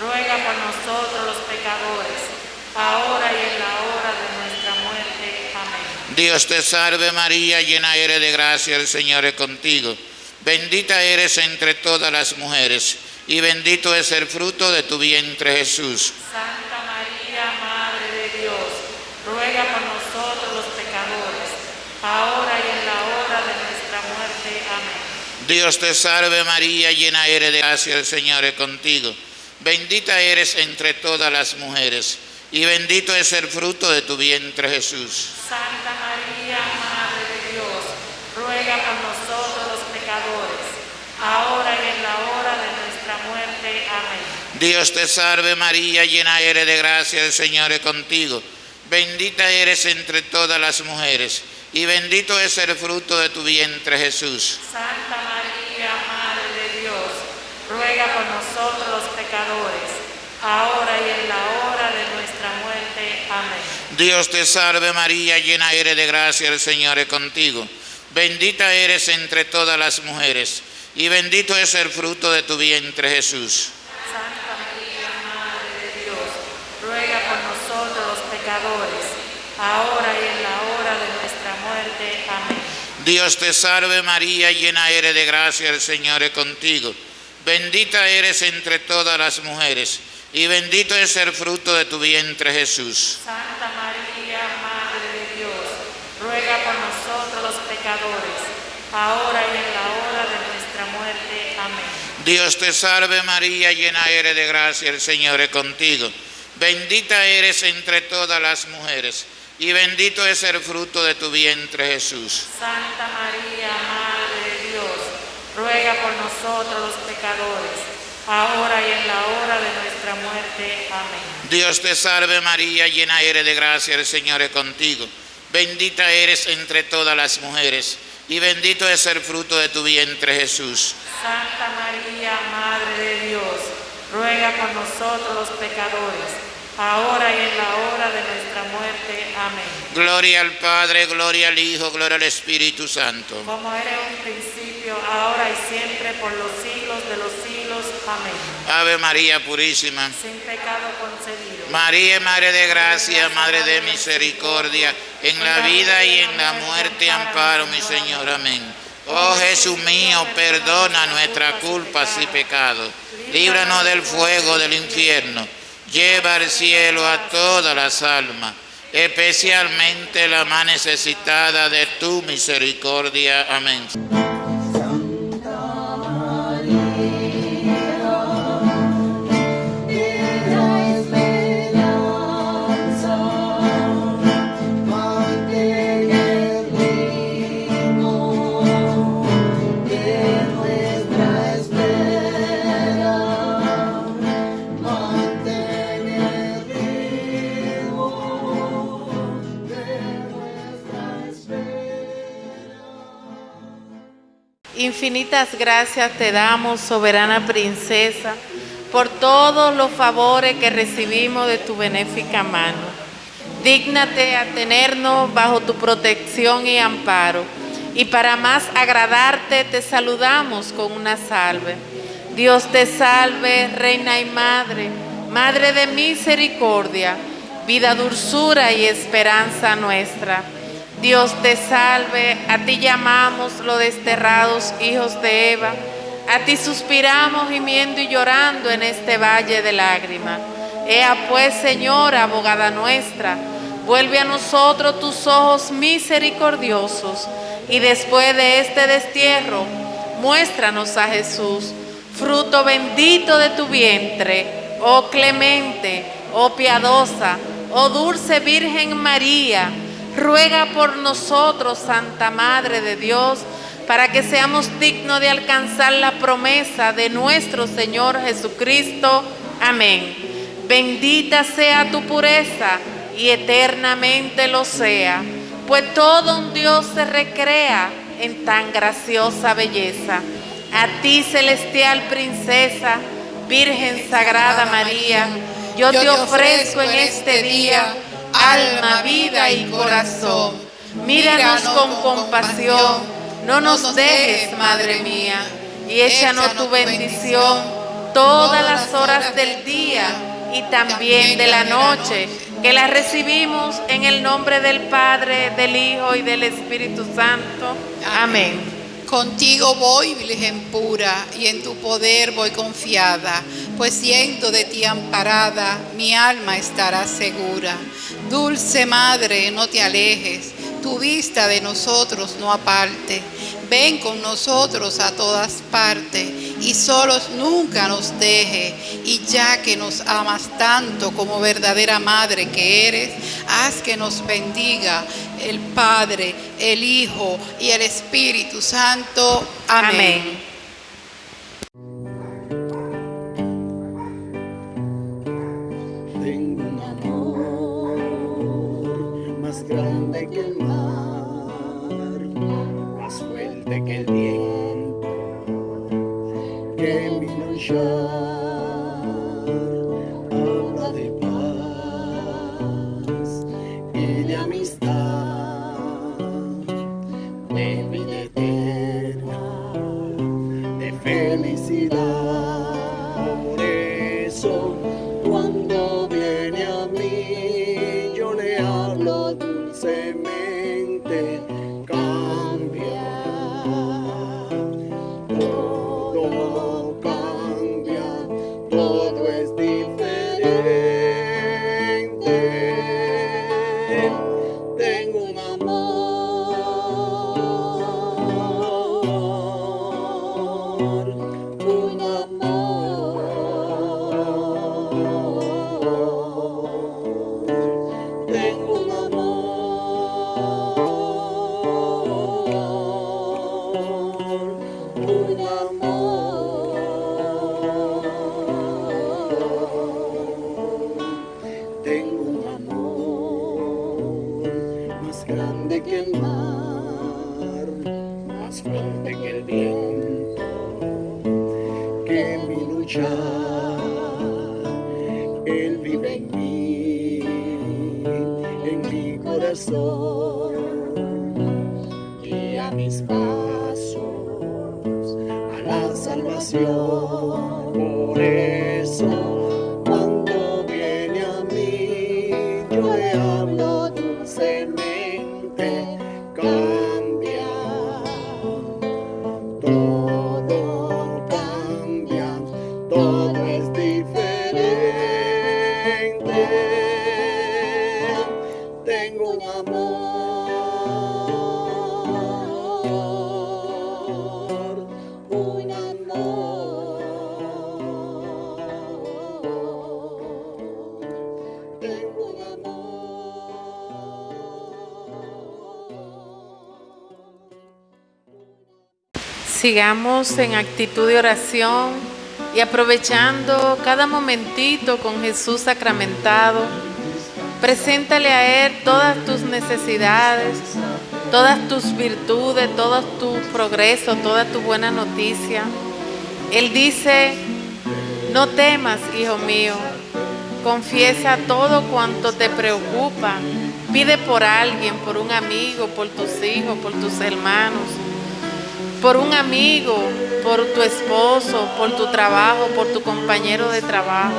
ruega por nosotros los pecadores, ahora y en la hora de nuestra muerte. Amén. Dios te salve María, llena eres de gracia, el Señor es contigo. Bendita eres entre todas las mujeres y bendito es el fruto de tu vientre Jesús. Santa María, Madre de Dios, ruega por nosotros los pecadores, ahora y en la hora de nuestra muerte. Amén. Dios te salve María, llena eres de gracia, el Señor es contigo. Bendita eres entre todas las mujeres y bendito es el fruto de tu vientre Jesús. Santa María, Madre de Dios, ruega por nosotros los pecadores, ahora y en la hora de nuestra muerte. Amén. Dios te salve María, llena eres de gracia, el Señor es contigo. Bendita eres entre todas las mujeres y bendito es el fruto de tu vientre Jesús. Santa María, Madre de Dios, ruega por nosotros los pecadores, ahora y en la hora de nuestra muerte. Amén. Dios te salve María, llena eres de gracia, el Señor es contigo. Bendita eres entre todas las mujeres y bendito es el fruto de tu vientre Jesús. Santa María, Madre de Dios, ruega por nosotros los pecadores, ahora y en la hora de nuestra muerte. Amén. Dios te salve María, llena eres de gracia, el Señor es contigo. Bendita eres entre todas las mujeres y bendito es el fruto de tu vientre Jesús. Santa María, Madre de Dios, ruega por nosotros los pecadores, ahora y en la hora de nuestra muerte. Amén. Dios te salve María, llena eres de gracia, el Señor es contigo. Bendita eres entre todas las mujeres y bendito es el fruto de tu vientre Jesús. Santa María, Madre de Dios, ruega por nosotros los pecadores, ahora y en la hora de nuestra muerte. Amén. Dios te salve María, llena eres de gracia, el Señor es contigo. Bendita eres entre todas las mujeres y bendito es el fruto de tu vientre Jesús. Santa María, Madre de Dios, ruega por nosotros los pecadores, ahora y en la hora de nuestra muerte. Amén. Gloria al Padre, gloria al Hijo, gloria al Espíritu Santo. Como era en un principio, ahora y siempre, por los siglos de los siglos. Amén. Ave María Purísima. Sin pecado concebido. María, Madre de Gracia, Madre de Misericordia, en la vida y en la muerte amparo, mi Señor. Amén. Oh Jesús mío, perdona nuestras culpas y pecados. Líbranos del fuego del infierno. Lleva al cielo a todas las almas, especialmente la más necesitada de tu misericordia. Amén. Infinitas gracias te damos, soberana princesa, por todos los favores que recibimos de tu benéfica mano. Dígnate a tenernos bajo tu protección y amparo. Y para más agradarte te saludamos con una salve. Dios te salve, Reina y Madre, Madre de misericordia, vida, dulzura y esperanza nuestra. Dios te salve, a ti llamamos los desterrados hijos de Eva, A ti suspiramos gimiendo y llorando en este valle de lágrimas. Ea pues, Señora, abogada nuestra, vuelve a nosotros tus ojos misericordiosos y después de este destierro, muéstranos a Jesús, fruto bendito de tu vientre, oh clemente, oh piadosa, oh dulce Virgen María, ruega por nosotros, Santa Madre de Dios, para que seamos dignos de alcanzar la promesa de nuestro Señor Jesucristo. Amén. Bendita sea tu pureza y eternamente lo sea, pues todo un Dios se recrea en tan graciosa belleza. A ti, celestial princesa, Virgen Sagrada María, yo te ofrezco en este día alma, vida y corazón. Míranos con compasión, no nos dejes, Madre mía, y échanos tu bendición todas las horas del día y también de la noche, que la recibimos en el nombre del Padre, del Hijo y del Espíritu Santo. Amén. Contigo voy, Virgen pura, y en tu poder voy confiada, pues siendo de ti amparada, mi alma estará segura. Dulce Madre, no te alejes, tu vista de nosotros no aparte. Ven con nosotros a todas partes y solos nunca nos deje. Y ya que nos amas tanto como verdadera Madre que eres, haz que nos bendiga el Padre, el Hijo y el Espíritu Santo. Amén. Amén. Grande que el mar, más fuerte que el viento, que mi luchar Sigamos en actitud de oración y aprovechando cada momentito con Jesús sacramentado. Preséntale a Él todas tus necesidades, todas tus virtudes, todo tu progreso, toda tu buena noticia. Él dice, no temas, hijo mío, confiesa todo cuanto te preocupa. Pide por alguien, por un amigo, por tus hijos, por tus hermanos por un amigo, por tu esposo, por tu trabajo, por tu compañero de trabajo.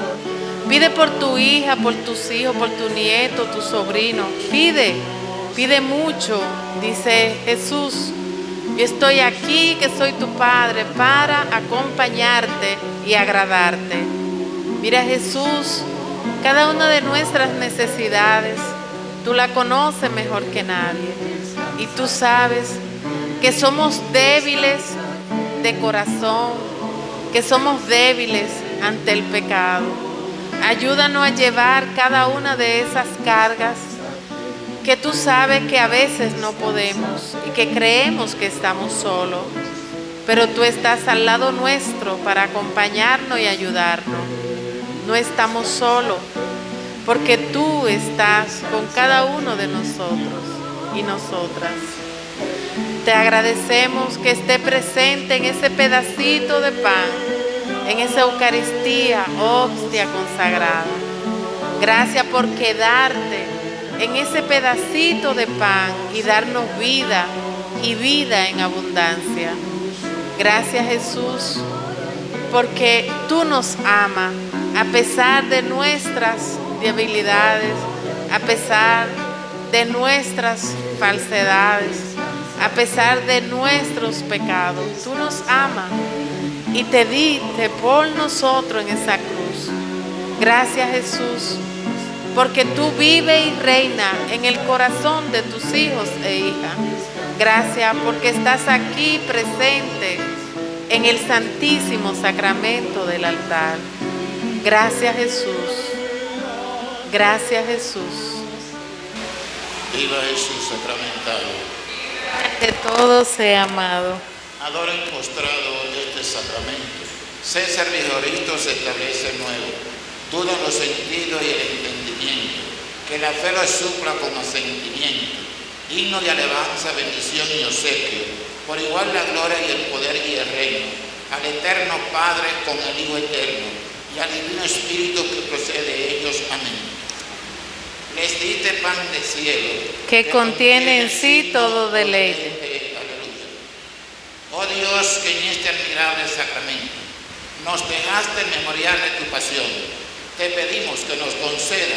Pide por tu hija, por tus hijos, por tu nieto, tu sobrino. Pide, pide mucho, dice Jesús. Yo estoy aquí, que soy tu Padre, para acompañarte y agradarte. Mira Jesús, cada una de nuestras necesidades, tú la conoces mejor que nadie. Y tú sabes que somos débiles de corazón, que somos débiles ante el pecado. Ayúdanos a llevar cada una de esas cargas que tú sabes que a veces no podemos y que creemos que estamos solos, pero tú estás al lado nuestro para acompañarnos y ayudarnos. No estamos solos, porque tú estás con cada uno de nosotros y nosotras. Te agradecemos que esté presente en ese pedacito de pan, en esa Eucaristía, hostia consagrada. Gracias por quedarte en ese pedacito de pan y darnos vida y vida en abundancia. Gracias Jesús, porque tú nos amas a pesar de nuestras debilidades, a pesar de nuestras falsedades, a pesar de nuestros pecados. Tú nos amas y te diste por nosotros en esa cruz. Gracias Jesús porque tú vives y reinas en el corazón de tus hijos e hijas. Gracias porque estás aquí presente en el santísimo sacramento del altar. Gracias Jesús. Gracias Jesús. Viva Jesús sacramentado. Que todo sea amado. Adoren postrado este sacramento. César Vigorito se establece nuevo. Dudan los sentidos y el entendimiento. Que la fe lo supla con asentimiento. Digno de alabanza, bendición y obsequio. Por igual la gloria y el poder y el reino. Al eterno Padre con el Hijo eterno. Y al divino Espíritu que procede de ellos. Amén. Les diste pan de cielo. Que contiene en sí todo deleite. Aleluya. Oh Dios, que en este admirable sacramento nos dejaste el memorial de tu pasión. Te pedimos que nos conceda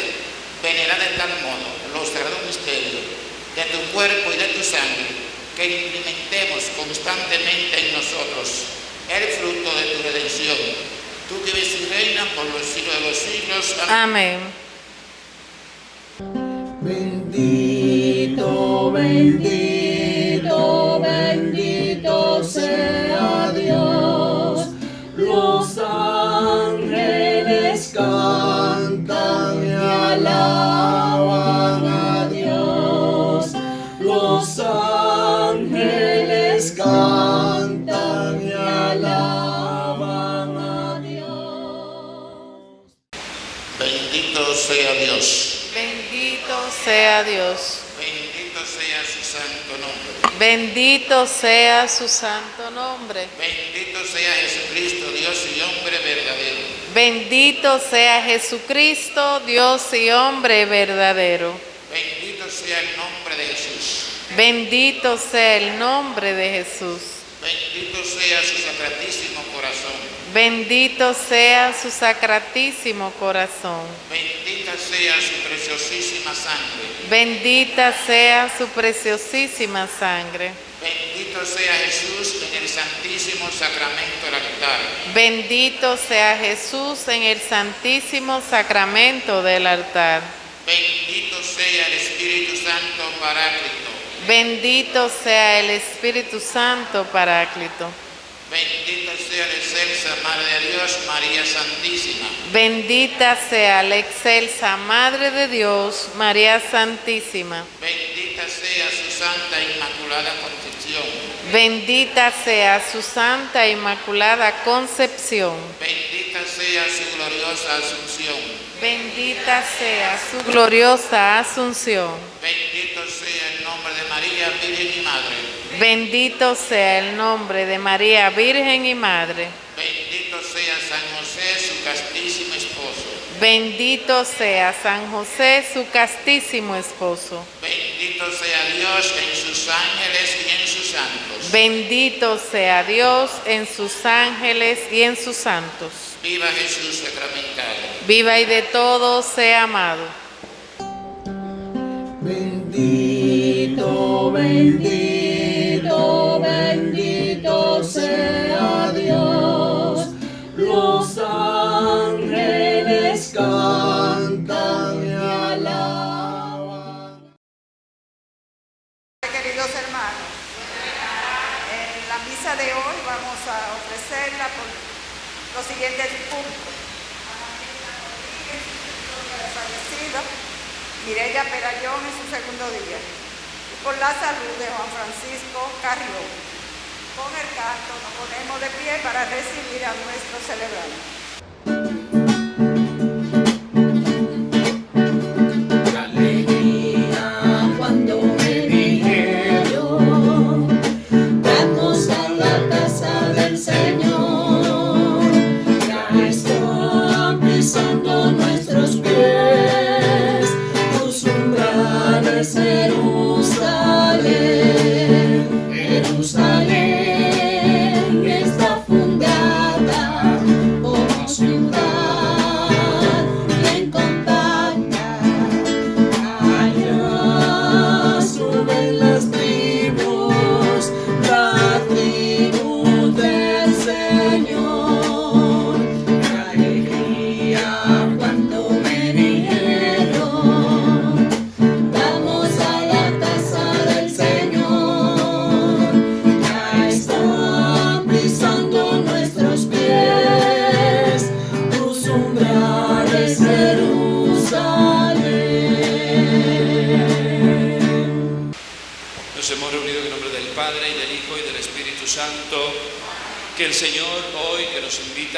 venerar de tal modo los sagrados misterios de tu cuerpo y de tu sangre, que implementemos constantemente en nosotros el fruto de tu redención. Tú que vives y reinas por los siglos de los siglos. Amén. Amén. Bendito, bendito, sea Dios. Los ángeles cantan y alaban a Dios. Los ángeles cantan y alaban a Dios. Bendito sea Dios. Bendito sea Dios. Bendito sea su santo nombre. Bendito sea su santo nombre. Bendito sea Jesucristo, Dios y hombre verdadero. Bendito sea Jesucristo, Dios y hombre verdadero. Bendito sea el nombre de Jesús. Bendito sea el nombre de Jesús. Bendito sea su sacratísimo corazón. Bendito sea su sacratísimo corazón. Bendita sea su preciosísima sangre. Bendita sea su preciosísima sangre. Bendito sea Jesús en el santísimo sacramento del altar. Bendito sea Jesús en el santísimo sacramento del altar. Bendito sea el Espíritu Santo Paráclito. Bendito sea el Espíritu Santo Paráclito. Bendita sea la excelsa Madre de Dios, María Santísima. Bendita sea la excelsa Madre de Dios, María Santísima. Bendita sea su Santa Inmaculada Concepción. Bendita sea su Santa Inmaculada Concepción. Bendita sea su gloriosa Asunción. Bendita sea su gloriosa Asunción. Bendito sea el nombre de María, Virgen y Madre. Bendito sea el nombre de María Virgen y Madre. Bendito sea San José, su castísimo esposo. Bendito sea San José, su castísimo esposo. Bendito sea Dios en sus ángeles y en sus santos. Bendito sea Dios en sus ángeles y en sus santos. Viva Jesús sacramentado. Viva y de todo sea amado. Bendito, bendito, bendito sea Dios. Los ángeles cantan y alaban. Queridos hermanos, en la misa de hoy vamos a ofrecerla por los siguientes puntos. Mireya Perayón segundo día. Y por la salud de Juan Francisco Carrión. Con el canto nos ponemos de pie para recibir a nuestro celebrante.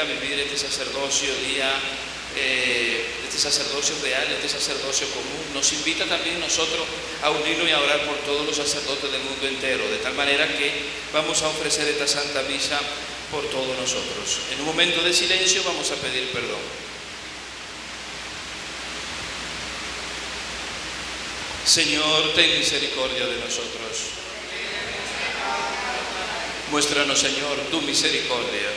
Nos invita a vivir este sacerdocio día, eh, este sacerdocio real, este sacerdocio común, nos invita también nosotros a unirnos y a orar por todos los sacerdotes del mundo entero, de tal manera que vamos a ofrecer esta Santa Misa por todos nosotros. En un momento de silencio vamos a pedir perdón. Señor, ten misericordia de nosotros. Muéstranos, Señor, tu misericordia.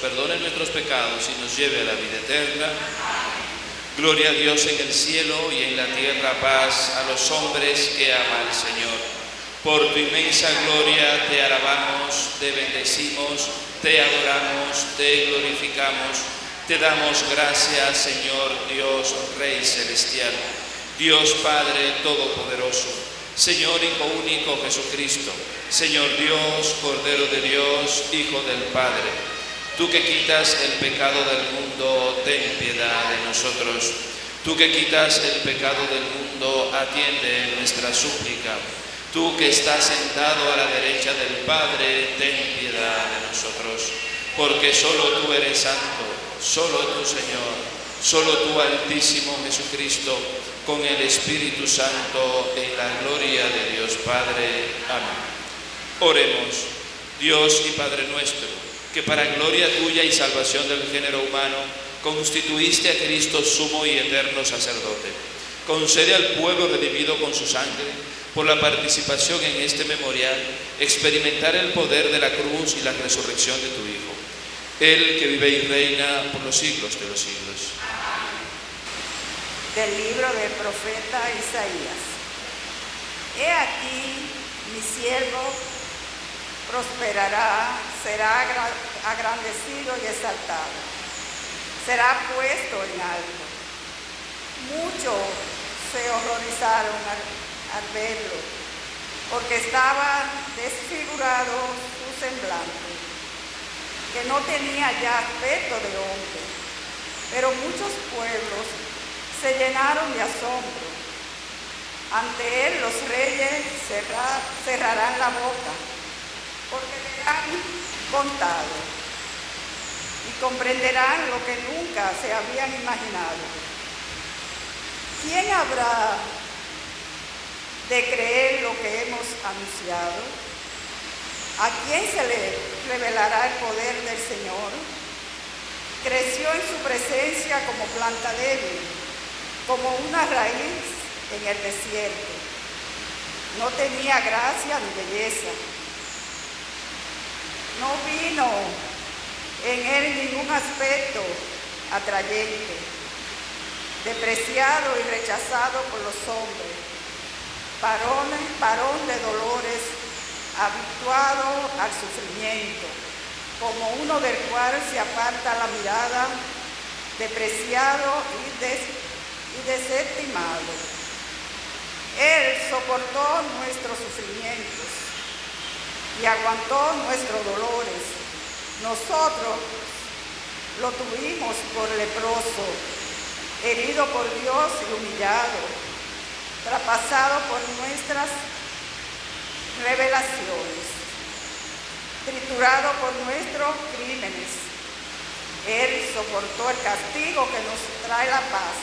Perdone nuestros pecados y nos lleve a la vida eterna. Gloria a Dios en el cielo y en la tierra paz a los hombres que ama al Señor. Por tu inmensa gloria te alabamos, te bendecimos, te adoramos, te glorificamos. Te damos gracias, Señor Dios, Rey celestial, Dios Padre Todopoderoso, Señor Hijo único Jesucristo, Señor Dios, Cordero de Dios, Hijo del Padre. Tú que quitas el pecado del mundo, ten piedad de nosotros. Tú que quitas el pecado del mundo, atiende nuestra súplica. Tú que estás sentado a la derecha del Padre, ten piedad de nosotros. Porque solo tú eres santo, solo tú Señor, solo tú Altísimo Jesucristo, con el Espíritu Santo, en la gloria de Dios Padre. Amén. Oremos, Dios y Padre nuestro, que para gloria tuya y salvación del género humano constituiste a Cristo sumo y eterno sacerdote. Concede al pueblo redimido con su sangre, por la participación en este memorial, experimentar el poder de la cruz y la resurrección de tu Hijo. Él que vive y reina por los siglos de los siglos. del libro del profeta Isaías. He aquí, mi siervo prosperará, será agra- agrandecido y exaltado, será puesto en alto. Muchos se horrorizaron al, verlo, porque estaba desfigurado su semblante. que no tenía ya aspecto de hombre. Pero muchos pueblos se llenaron de asombro. Ante él los reyes cerra- cerrarán la boca, porque verán contado y comprenderán lo que nunca se habían imaginado. ¿Quién habrá de creer lo que hemos anunciado? ¿A quién se le revelará el poder del Señor? Creció en su presencia como planta débil, como una raíz en el desierto. No tenía gracia ni belleza. No vino en él ningún aspecto atrayente, despreciado y rechazado por los hombres, varón, varón de dolores, habituado al sufrimiento, como uno del cual se aparta la mirada, despreciado y, y desestimado. Él soportó nuestros sufrimientos y aguantó nuestros dolores. Nosotros lo tuvimos por leproso, herido por Dios y humillado, traspasado por nuestras revelaciones, triturado por nuestros crímenes. Él soportó el castigo que nos trae la paz.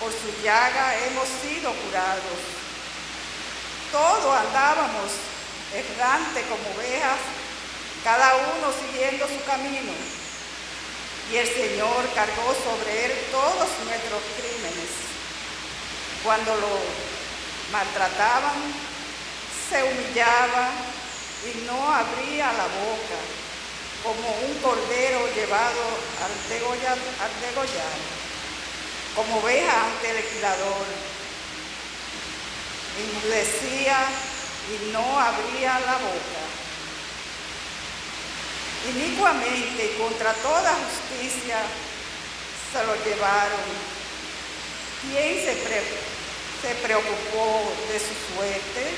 Por su llaga hemos sido curados. Todos andábamos errante como ovejas, cada uno siguiendo su camino. Y el Señor cargó sobre él todos nuestros crímenes. Cuando lo maltrataban, se humillaba y no abría la boca, como un cordero llevado al, degolla- al degollar, como oveja ante el legislador. Enmudecía y no abría la boca. Inicuamente contra toda justicia se lo llevaron. ¿Quién se, se preocupó de su suerte?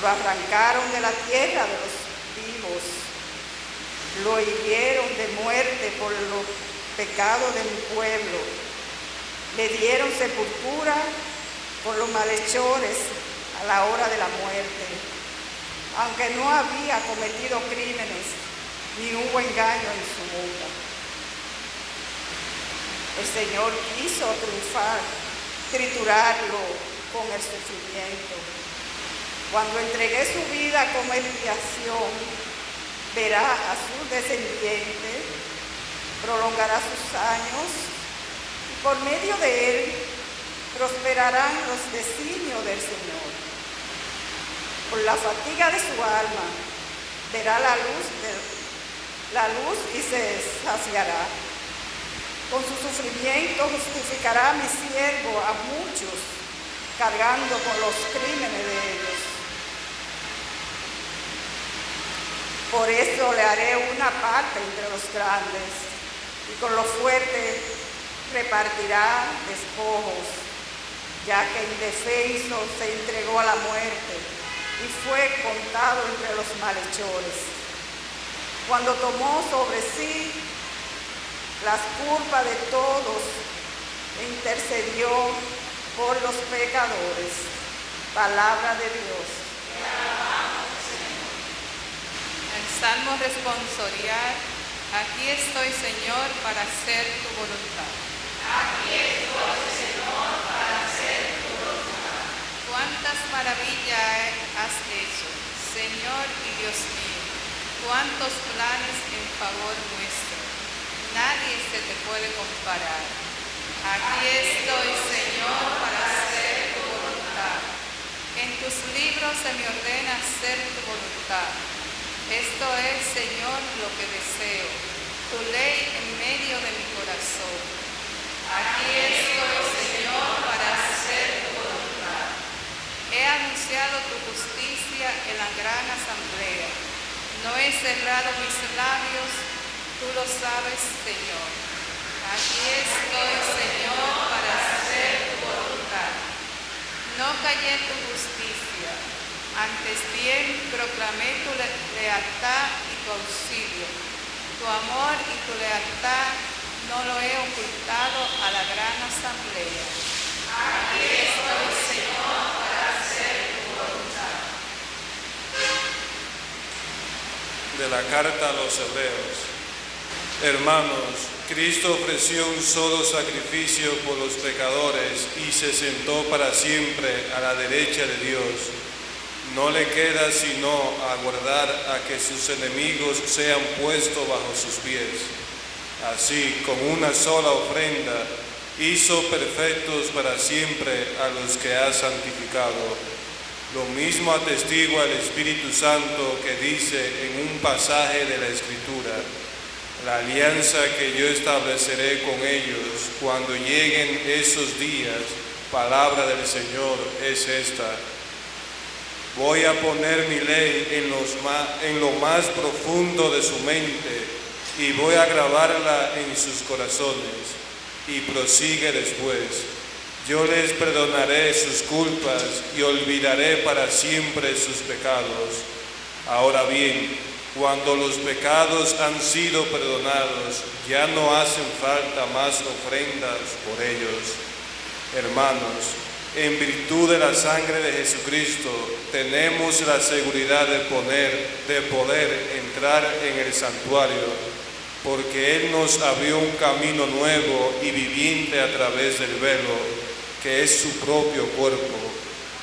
Lo arrancaron de la tierra de los vivos. Lo hirieron de muerte por los pecados de mi pueblo. Le dieron sepultura por los malhechores a la hora de la muerte. Aunque no había cometido crímenes, ni hubo engaño en su boca. El Señor quiso triunfar, triturarlo con el sufrimiento. Cuando entregué su vida como expiación, verá a su descendiente, prolongará sus años y por medio de él prosperarán los designios del Señor. Por la fatiga de su alma verá la luz, la luz y se saciará. Con su sufrimiento justificará a mi siervo a muchos, cargando con los crímenes de ellos. Por eso le haré una parte entre los grandes, y con los fuertes repartirá despojos, ya que indefenso se entregó a la muerte y fue contado entre los malhechores. Cuando tomó sobre sí las culpas de todos intercedió por los pecadores. Palabra de Dios. El Salmo responsorial, aquí estoy Señor para hacer tu voluntad. Cuántas maravillas has hecho, Señor y Dios mío. Cuántos planes en favor nuestro. Nadie se te puede comparar. Aquí estoy, Señor, para hacer tu voluntad. En tus libros se me ordena hacer tu voluntad. Esto es, Señor, lo que deseo, tu ley en medio de mi corazón. Aquí estoy, Señor, para hacer tu voluntad. He anunciado tu justicia en la gran asamblea. No he cerrado mis labios, tú lo sabes, Señor. Aquí estoy, Señor, para hacer tu voluntad. No callé tu justicia, antes bien proclamé tu le- lealtad y tu auxilio. amor y tu lealtad no lo he ocultado a la gran asamblea. Aquí estoy, Señor, de la carta a los hebreos. Hermanos, Cristo ofreció un solo sacrificio por los pecadores y se sentó para siempre a la derecha de Dios. No le queda sino aguardar a que sus enemigos sean puestos bajo sus pies. Así, con una sola ofrenda, hizo perfectos para siempre a los que ha santificado. Lo mismo atestigua el Espíritu Santo que dice en un pasaje de la Escritura, la alianza que yo estableceré con ellos cuando lleguen esos días, palabra del Señor es esta. Voy a poner mi ley en, en lo más profundo de su mente y voy a grabarla en sus corazones. Y prosigue después. Yo les perdonaré sus culpas y olvidaré para siempre sus pecados. Ahora bien, cuando los pecados han sido perdonados, ya no hacen falta más ofrendas por ellos. Hermanos, en virtud de la sangre de Jesucristo, tenemos la seguridad de, poner, de poder entrar en el santuario, porque Él nos abrió un camino nuevo y viviente a través del velo, que es su propio cuerpo.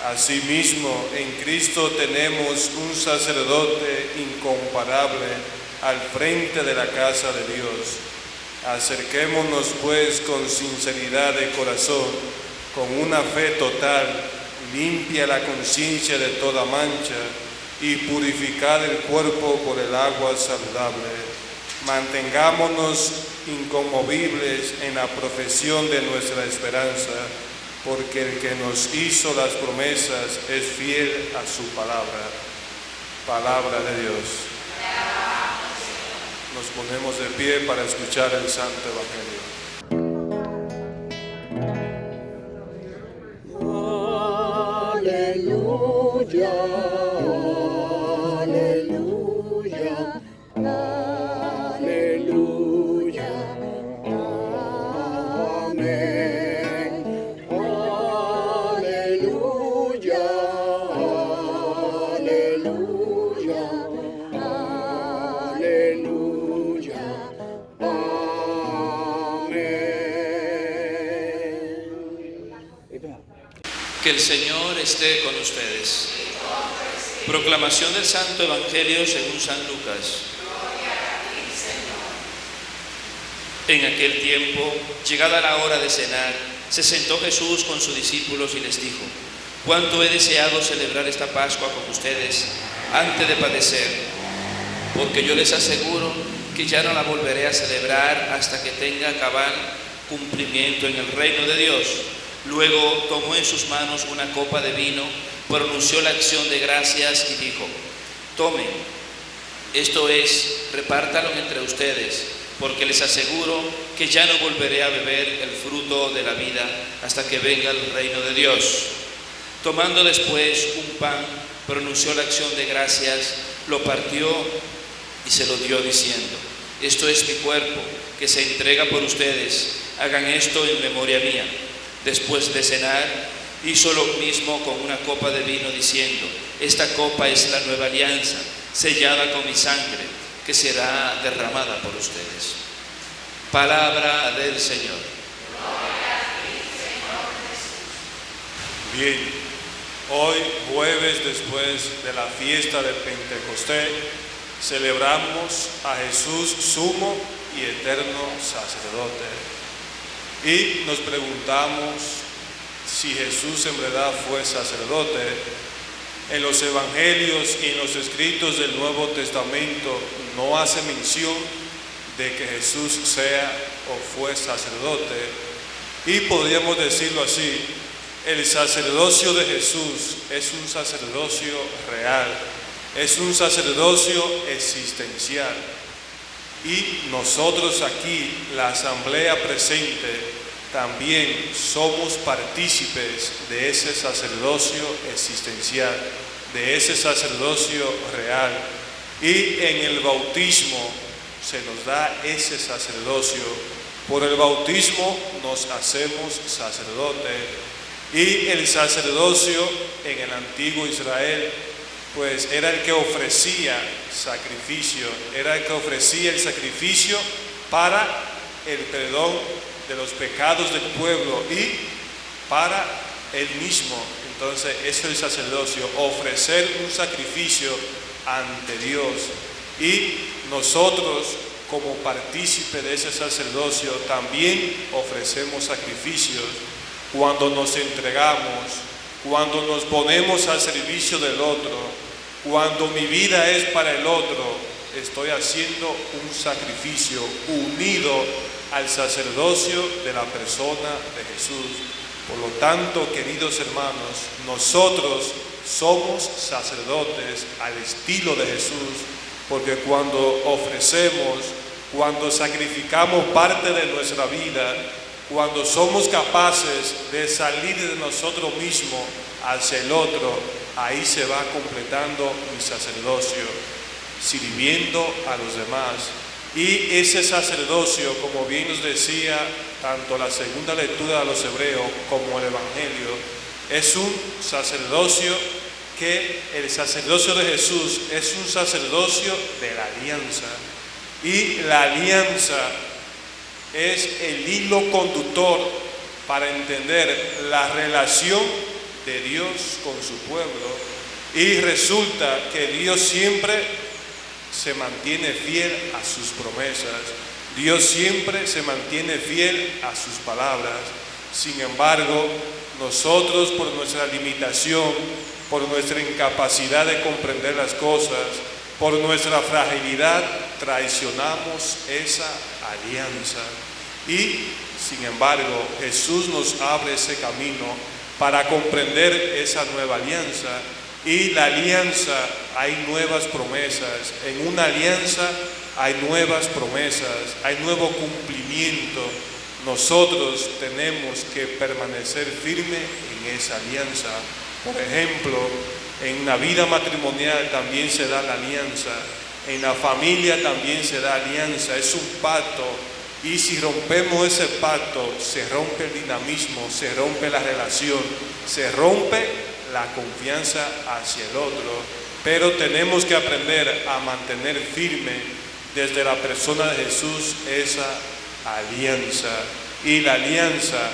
Asimismo, en Cristo tenemos un sacerdote incomparable al frente de la casa de Dios. Acerquémonos pues con sinceridad de corazón, con una fe total, limpia la conciencia de toda mancha y purificar el cuerpo por el agua saludable. Mantengámonos inconmovibles en la profesión de nuestra esperanza, porque el que nos hizo las promesas es fiel a su palabra. Palabra de Dios. Nos ponemos de pie para escuchar el Santo Evangelio. Aleluya, Que el Señor esté con ustedes. Proclamación del Santo Evangelio según San Lucas. En aquel tiempo, llegada la hora de cenar, se sentó Jesús con sus discípulos y les dijo, cuánto he deseado celebrar esta Pascua con ustedes antes de padecer, porque yo les aseguro que ya no la volveré a celebrar hasta que tenga cabal cumplimiento en el reino de Dios. Luego tomó en sus manos una copa de vino, pronunció la acción de gracias y dijo, tomen, esto es, repártalo entre ustedes, porque les aseguro que ya no volveré a beber el fruto de la vida hasta que venga el reino de Dios. Tomando después un pan, pronunció la acción de gracias, lo partió y se lo dio diciendo, esto es mi cuerpo que se entrega por ustedes, hagan esto en memoria mía. Después de cenar, hizo lo mismo con una copa de vino diciendo, esta copa es la nueva alianza, sellada con mi sangre, que será derramada por ustedes. Palabra del Señor. Bien, hoy jueves después de la fiesta de Pentecostés, celebramos a Jesús sumo y eterno sacerdote. Y nos preguntamos si Jesús en verdad fue sacerdote. En los evangelios y en los escritos del Nuevo Testamento no hace mención de que Jesús sea o fue sacerdote. Y podríamos decirlo así, el sacerdocio de Jesús es un sacerdocio real, es un sacerdocio existencial. Y nosotros aquí, la asamblea presente, también somos partícipes de ese sacerdocio existencial, de ese sacerdocio real. Y en el bautismo se nos da ese sacerdocio. Por el bautismo nos hacemos sacerdotes. Y el sacerdocio en el antiguo Israel, pues era el que ofrecía sacrificio, era el que ofrecía el sacrificio para el perdón de los pecados del pueblo y para él mismo. Entonces, eso es el sacerdocio, ofrecer un sacrificio ante Dios. Y nosotros, como partícipe de ese sacerdocio, también ofrecemos sacrificios cuando nos entregamos, cuando nos ponemos al servicio del otro, cuando mi vida es para el otro, estoy haciendo un sacrificio unido al sacerdocio de la persona de Jesús. Por lo tanto, queridos hermanos, nosotros somos sacerdotes al estilo de Jesús, porque cuando ofrecemos, cuando sacrificamos parte de nuestra vida, cuando somos capaces de salir de nosotros mismos hacia el otro, ahí se va completando mi sacerdocio, sirviendo a los demás. Y ese sacerdocio, como bien nos decía tanto la segunda lectura de los hebreos como el Evangelio, es un sacerdocio que el sacerdocio de Jesús es un sacerdocio de la alianza. Y la alianza es el hilo conductor para entender la relación de Dios con su pueblo. Y resulta que Dios siempre se mantiene fiel a sus promesas. Dios siempre se mantiene fiel a sus palabras. Sin embargo, nosotros por nuestra limitación, por nuestra incapacidad de comprender las cosas, por nuestra fragilidad, traicionamos esa alianza. Y, sin embargo, Jesús nos abre ese camino para comprender esa nueva alianza. Y la alianza hay nuevas promesas. En una alianza hay nuevas promesas, hay nuevo cumplimiento. Nosotros tenemos que permanecer firme en esa alianza. Por ejemplo, en la vida matrimonial también se da la alianza. En la familia también se da alianza. Es un pacto. Y si rompemos ese pacto, se rompe el dinamismo, se rompe la relación, se rompe la confianza hacia el otro. Pero tenemos que aprender a mantener firme desde la persona de Jesús esa alianza. Y la alianza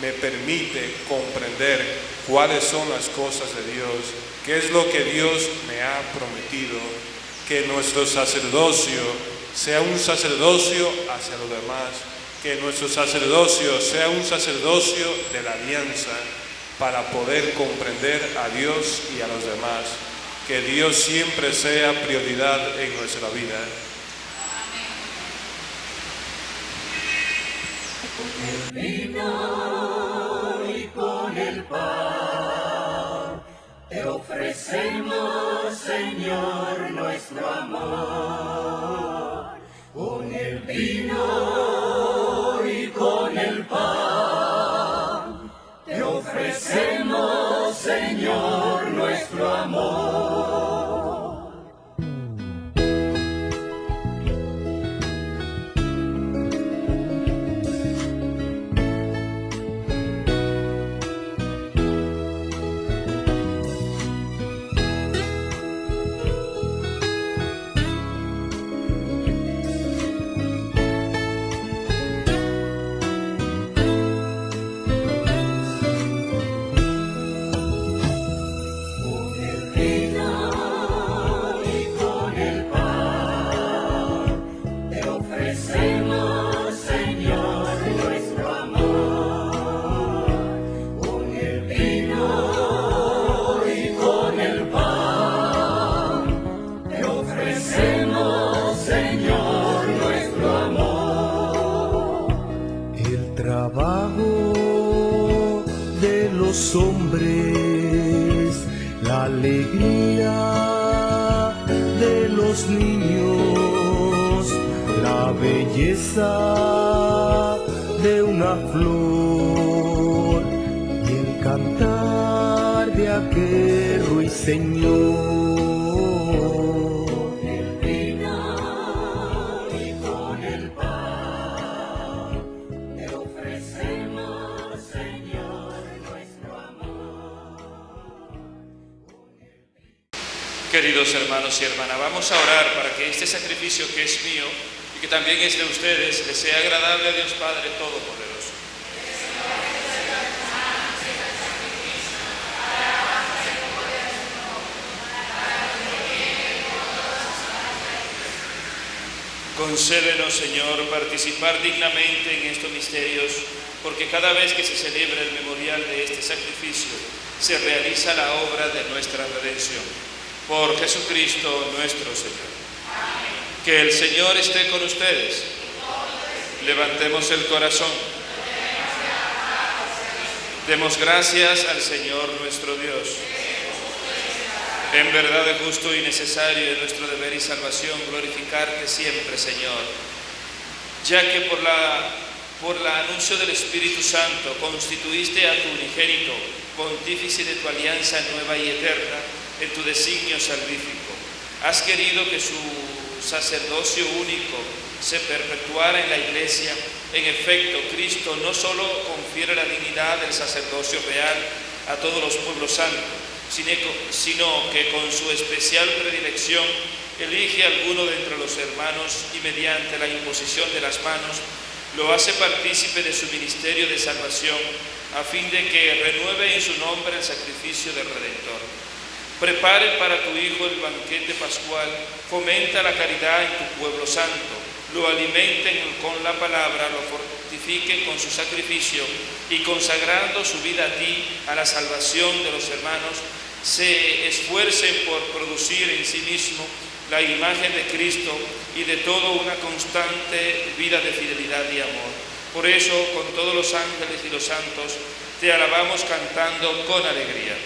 me permite comprender cuáles son las cosas de Dios, qué es lo que Dios me ha prometido, que nuestro sacerdocio sea un sacerdocio hacia los demás, que nuestro sacerdocio sea un sacerdocio de la alianza para poder comprender a Dios y a los demás, que Dios siempre sea prioridad en nuestra vida. vino y con el pan te ofrecemos, Señor, nuestro amor. de una flor y el cantar de aquel ruiseñor. Con el y con el pan te ofrecemos, Señor, nuestro amor. Queridos hermanos y hermanas, vamos a orar para que este sacrificio que es mío que también es de ustedes les sea agradable a Dios Padre Todopoderoso. Concédenos, Señor, participar dignamente en estos misterios, porque cada vez que se celebra el memorial de este sacrificio, se realiza la obra de nuestra redención. Por Jesucristo nuestro Señor. Que el Señor esté con ustedes. Levantemos el corazón. Demos gracias al Señor nuestro Dios. En verdad es justo y necesario en nuestro deber y salvación glorificarte siempre, Señor, ya que por la por el anuncio del Espíritu Santo constituiste a tu unigénito pontífice de tu alianza nueva y eterna en tu designio salvífico. Has querido que su sacerdocio único se perpetuara en la Iglesia. En efecto, Cristo no solo confiere la dignidad del sacerdocio real a todos los pueblos santos, sino que con su especial predilección elige a alguno de entre los hermanos y mediante la imposición de las manos lo hace partícipe de su ministerio de salvación a fin de que renueve en su nombre el sacrificio del Redentor. Prepare para tu Hijo el banquete pascual, fomenta la caridad en tu pueblo santo, lo alimenten con la palabra, lo fortifiquen con su sacrificio y consagrando su vida a ti, a la salvación de los hermanos, se esfuercen por producir en sí mismo la imagen de Cristo y de toda una constante vida de fidelidad y amor. Por eso, con todos los ángeles y los santos, te alabamos cantando con alegría.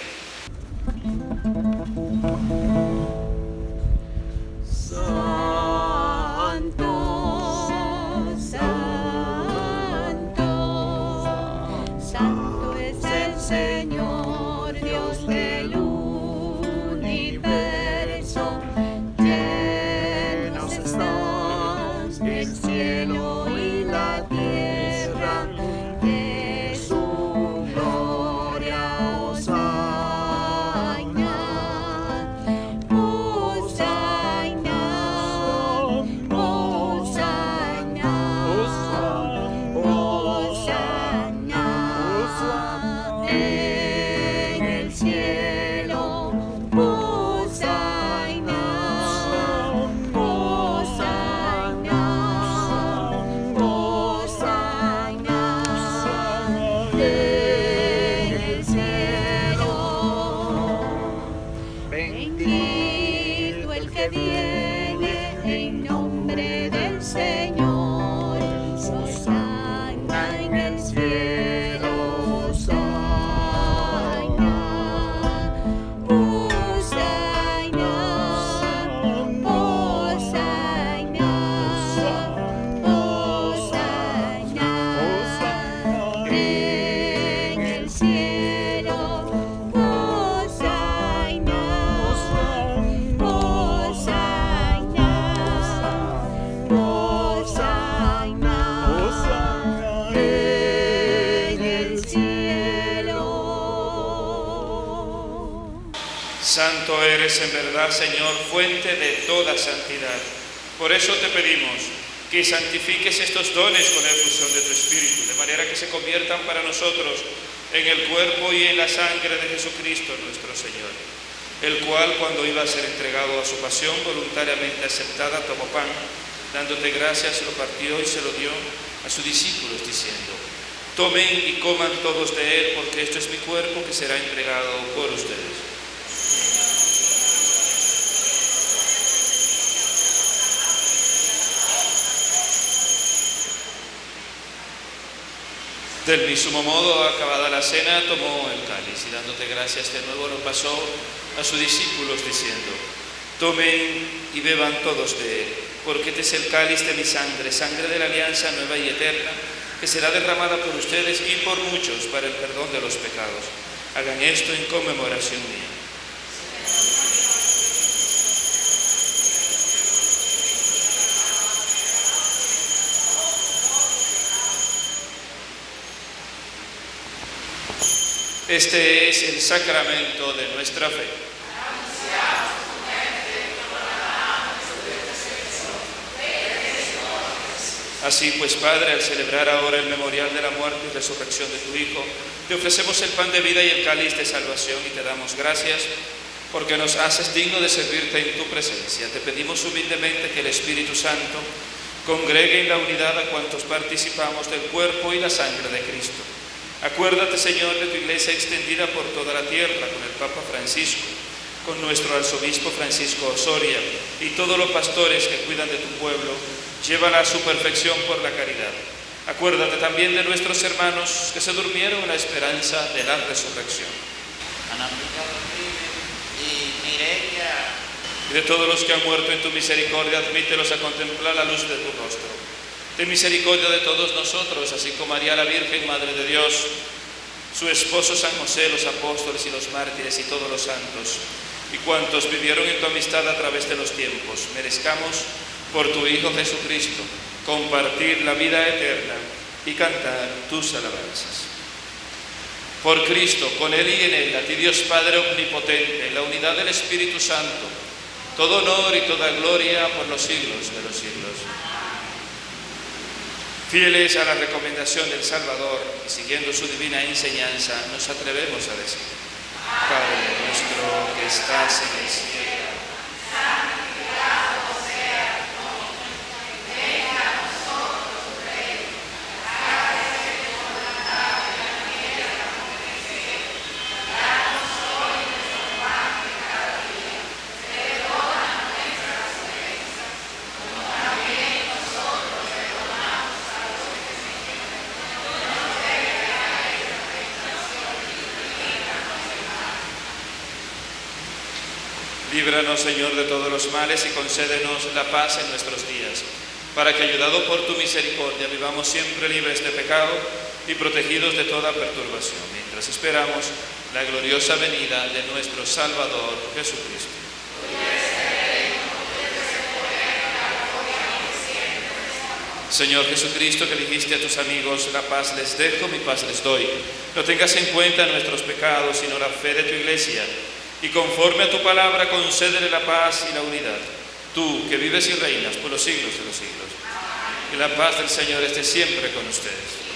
Que santifiques estos dones con la efusión de tu Espíritu, de manera que se conviertan para nosotros en el cuerpo y en la sangre de Jesucristo nuestro Señor, el cual cuando iba a ser entregado a su pasión voluntariamente aceptada, tomó pan, dándote gracias, lo partió y se lo dio a sus discípulos, diciendo, tomen y coman todos de él, porque esto es mi cuerpo que será entregado por ustedes. Del mismo modo, acabada la cena, tomó el cáliz y dándote gracias de nuevo lo pasó a sus discípulos diciendo, tomen y beban todos de él, porque este es el cáliz de mi sangre, sangre de la alianza nueva y eterna, que será derramada por ustedes y por muchos para el perdón de los pecados. Hagan esto en conmemoración mía. Este es el sacramento de nuestra fe. Así pues, Padre, al celebrar ahora el memorial de la muerte y resurrección de tu Hijo, te ofrecemos el pan de vida y el cáliz de salvación y te damos gracias porque nos haces digno de servirte en tu presencia. Te pedimos humildemente que el Espíritu Santo congregue en la unidad a cuantos participamos del cuerpo y la sangre de Cristo. Acuérdate, Señor, de tu iglesia extendida por toda la tierra con el Papa Francisco, con nuestro arzobispo Francisco Osoria y todos los pastores que cuidan de tu pueblo, llévala a su perfección por la caridad. Acuérdate también de nuestros hermanos que se durmieron en la esperanza de la resurrección. Y de todos los que han muerto en tu misericordia, admítelos a contemplar la luz de tu rostro. Ten misericordia de todos nosotros, así como María la Virgen, Madre de Dios, su esposo San José, los apóstoles y los mártires y todos los santos, y cuantos vivieron en tu amistad a través de los tiempos, merezcamos por tu Hijo Jesucristo compartir la vida eterna y cantar tus alabanzas. Por Cristo, con Él y en Él, a ti Dios Padre Omnipotente, en la unidad del Espíritu Santo, todo honor y toda gloria por los siglos de los siglos. Fieles a la recomendación del Salvador y siguiendo su divina enseñanza, nos atrevemos a decir, Padre nuestro que estás en el cielo, Líbranos, Señor, de todos los males y concédenos la paz en nuestros días, para que, ayudado por tu misericordia, vivamos siempre libres de pecado y protegidos de toda perturbación, mientras esperamos la gloriosa venida de nuestro Salvador Jesucristo. Señor Jesucristo, que dijiste a tus amigos, la paz les dejo, mi paz les doy. No tengas en cuenta nuestros pecados, sino la fe de tu iglesia y conforme a tu palabra concédele la paz y la unidad. Tú que vives y reinas por los siglos de los siglos. Que la paz del Señor esté siempre con ustedes.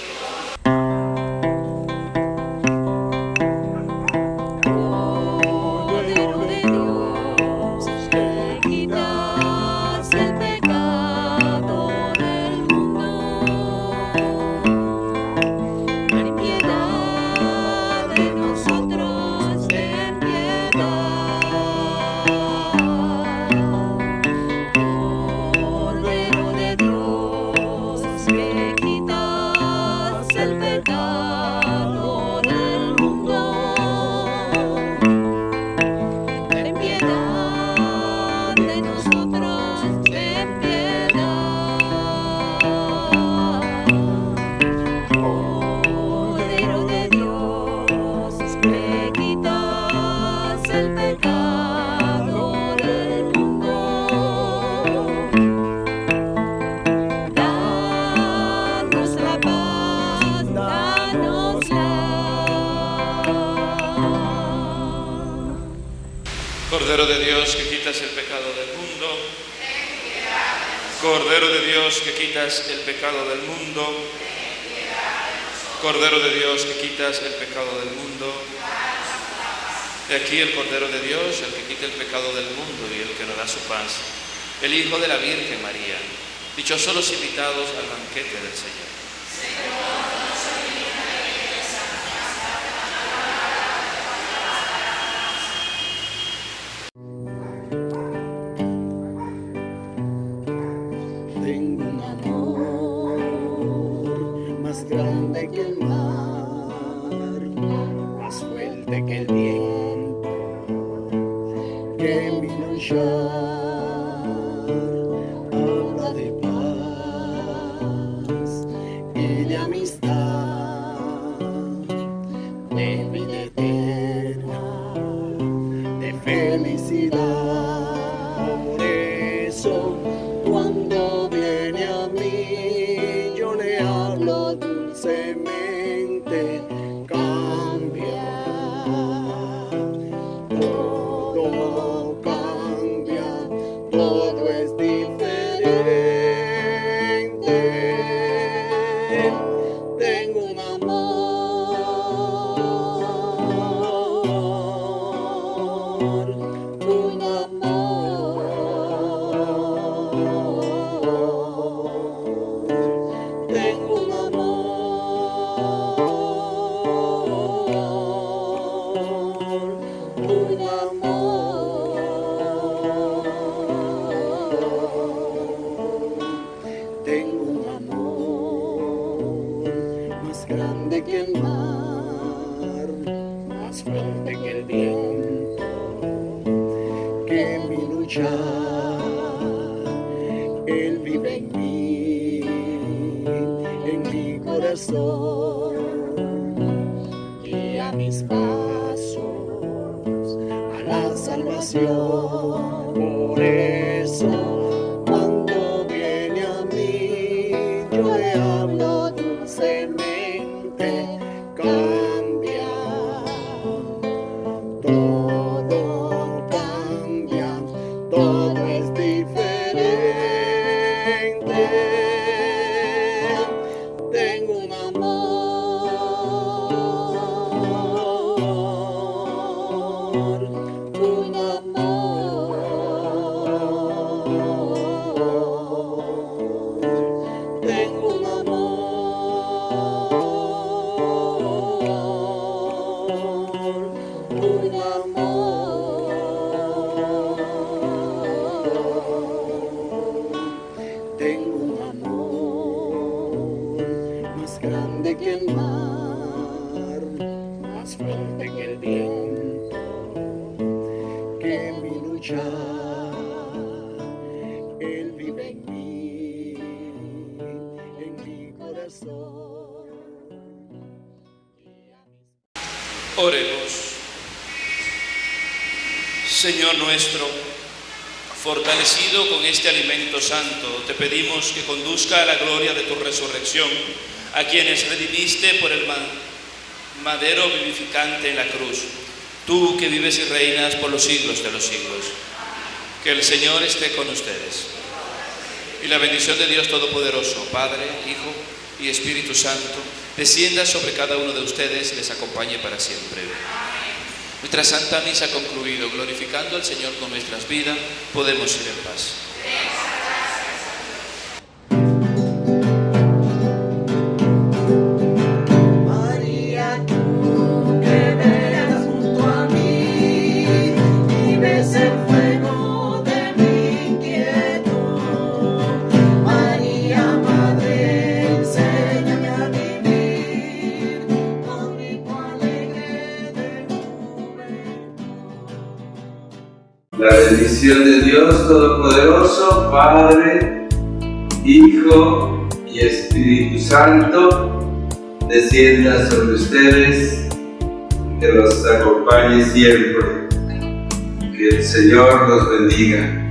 Pecado del mundo. Cordero de Dios que quitas el pecado del mundo. De aquí el Cordero de Dios, el que quita el pecado del mundo y el que nos da su paz. El Hijo de la Virgen María. Dichosos los invitados al banquete del Señor. La salvación. La gloria de tu resurrección a quienes redimiste por el ma- madero vivificante en la cruz. Tú que vives y reinas por los siglos de los siglos. Que el Señor esté con ustedes. Y la bendición de Dios Todopoderoso, Padre, Hijo y Espíritu Santo, descienda sobre cada uno de ustedes y les acompañe para siempre. Nuestra Santa Misa ha concluido, glorificando al Señor con nuestras vidas, podemos ir en paz. Santo, descienda sobre ustedes, que los acompañe siempre. Que el Señor los bendiga.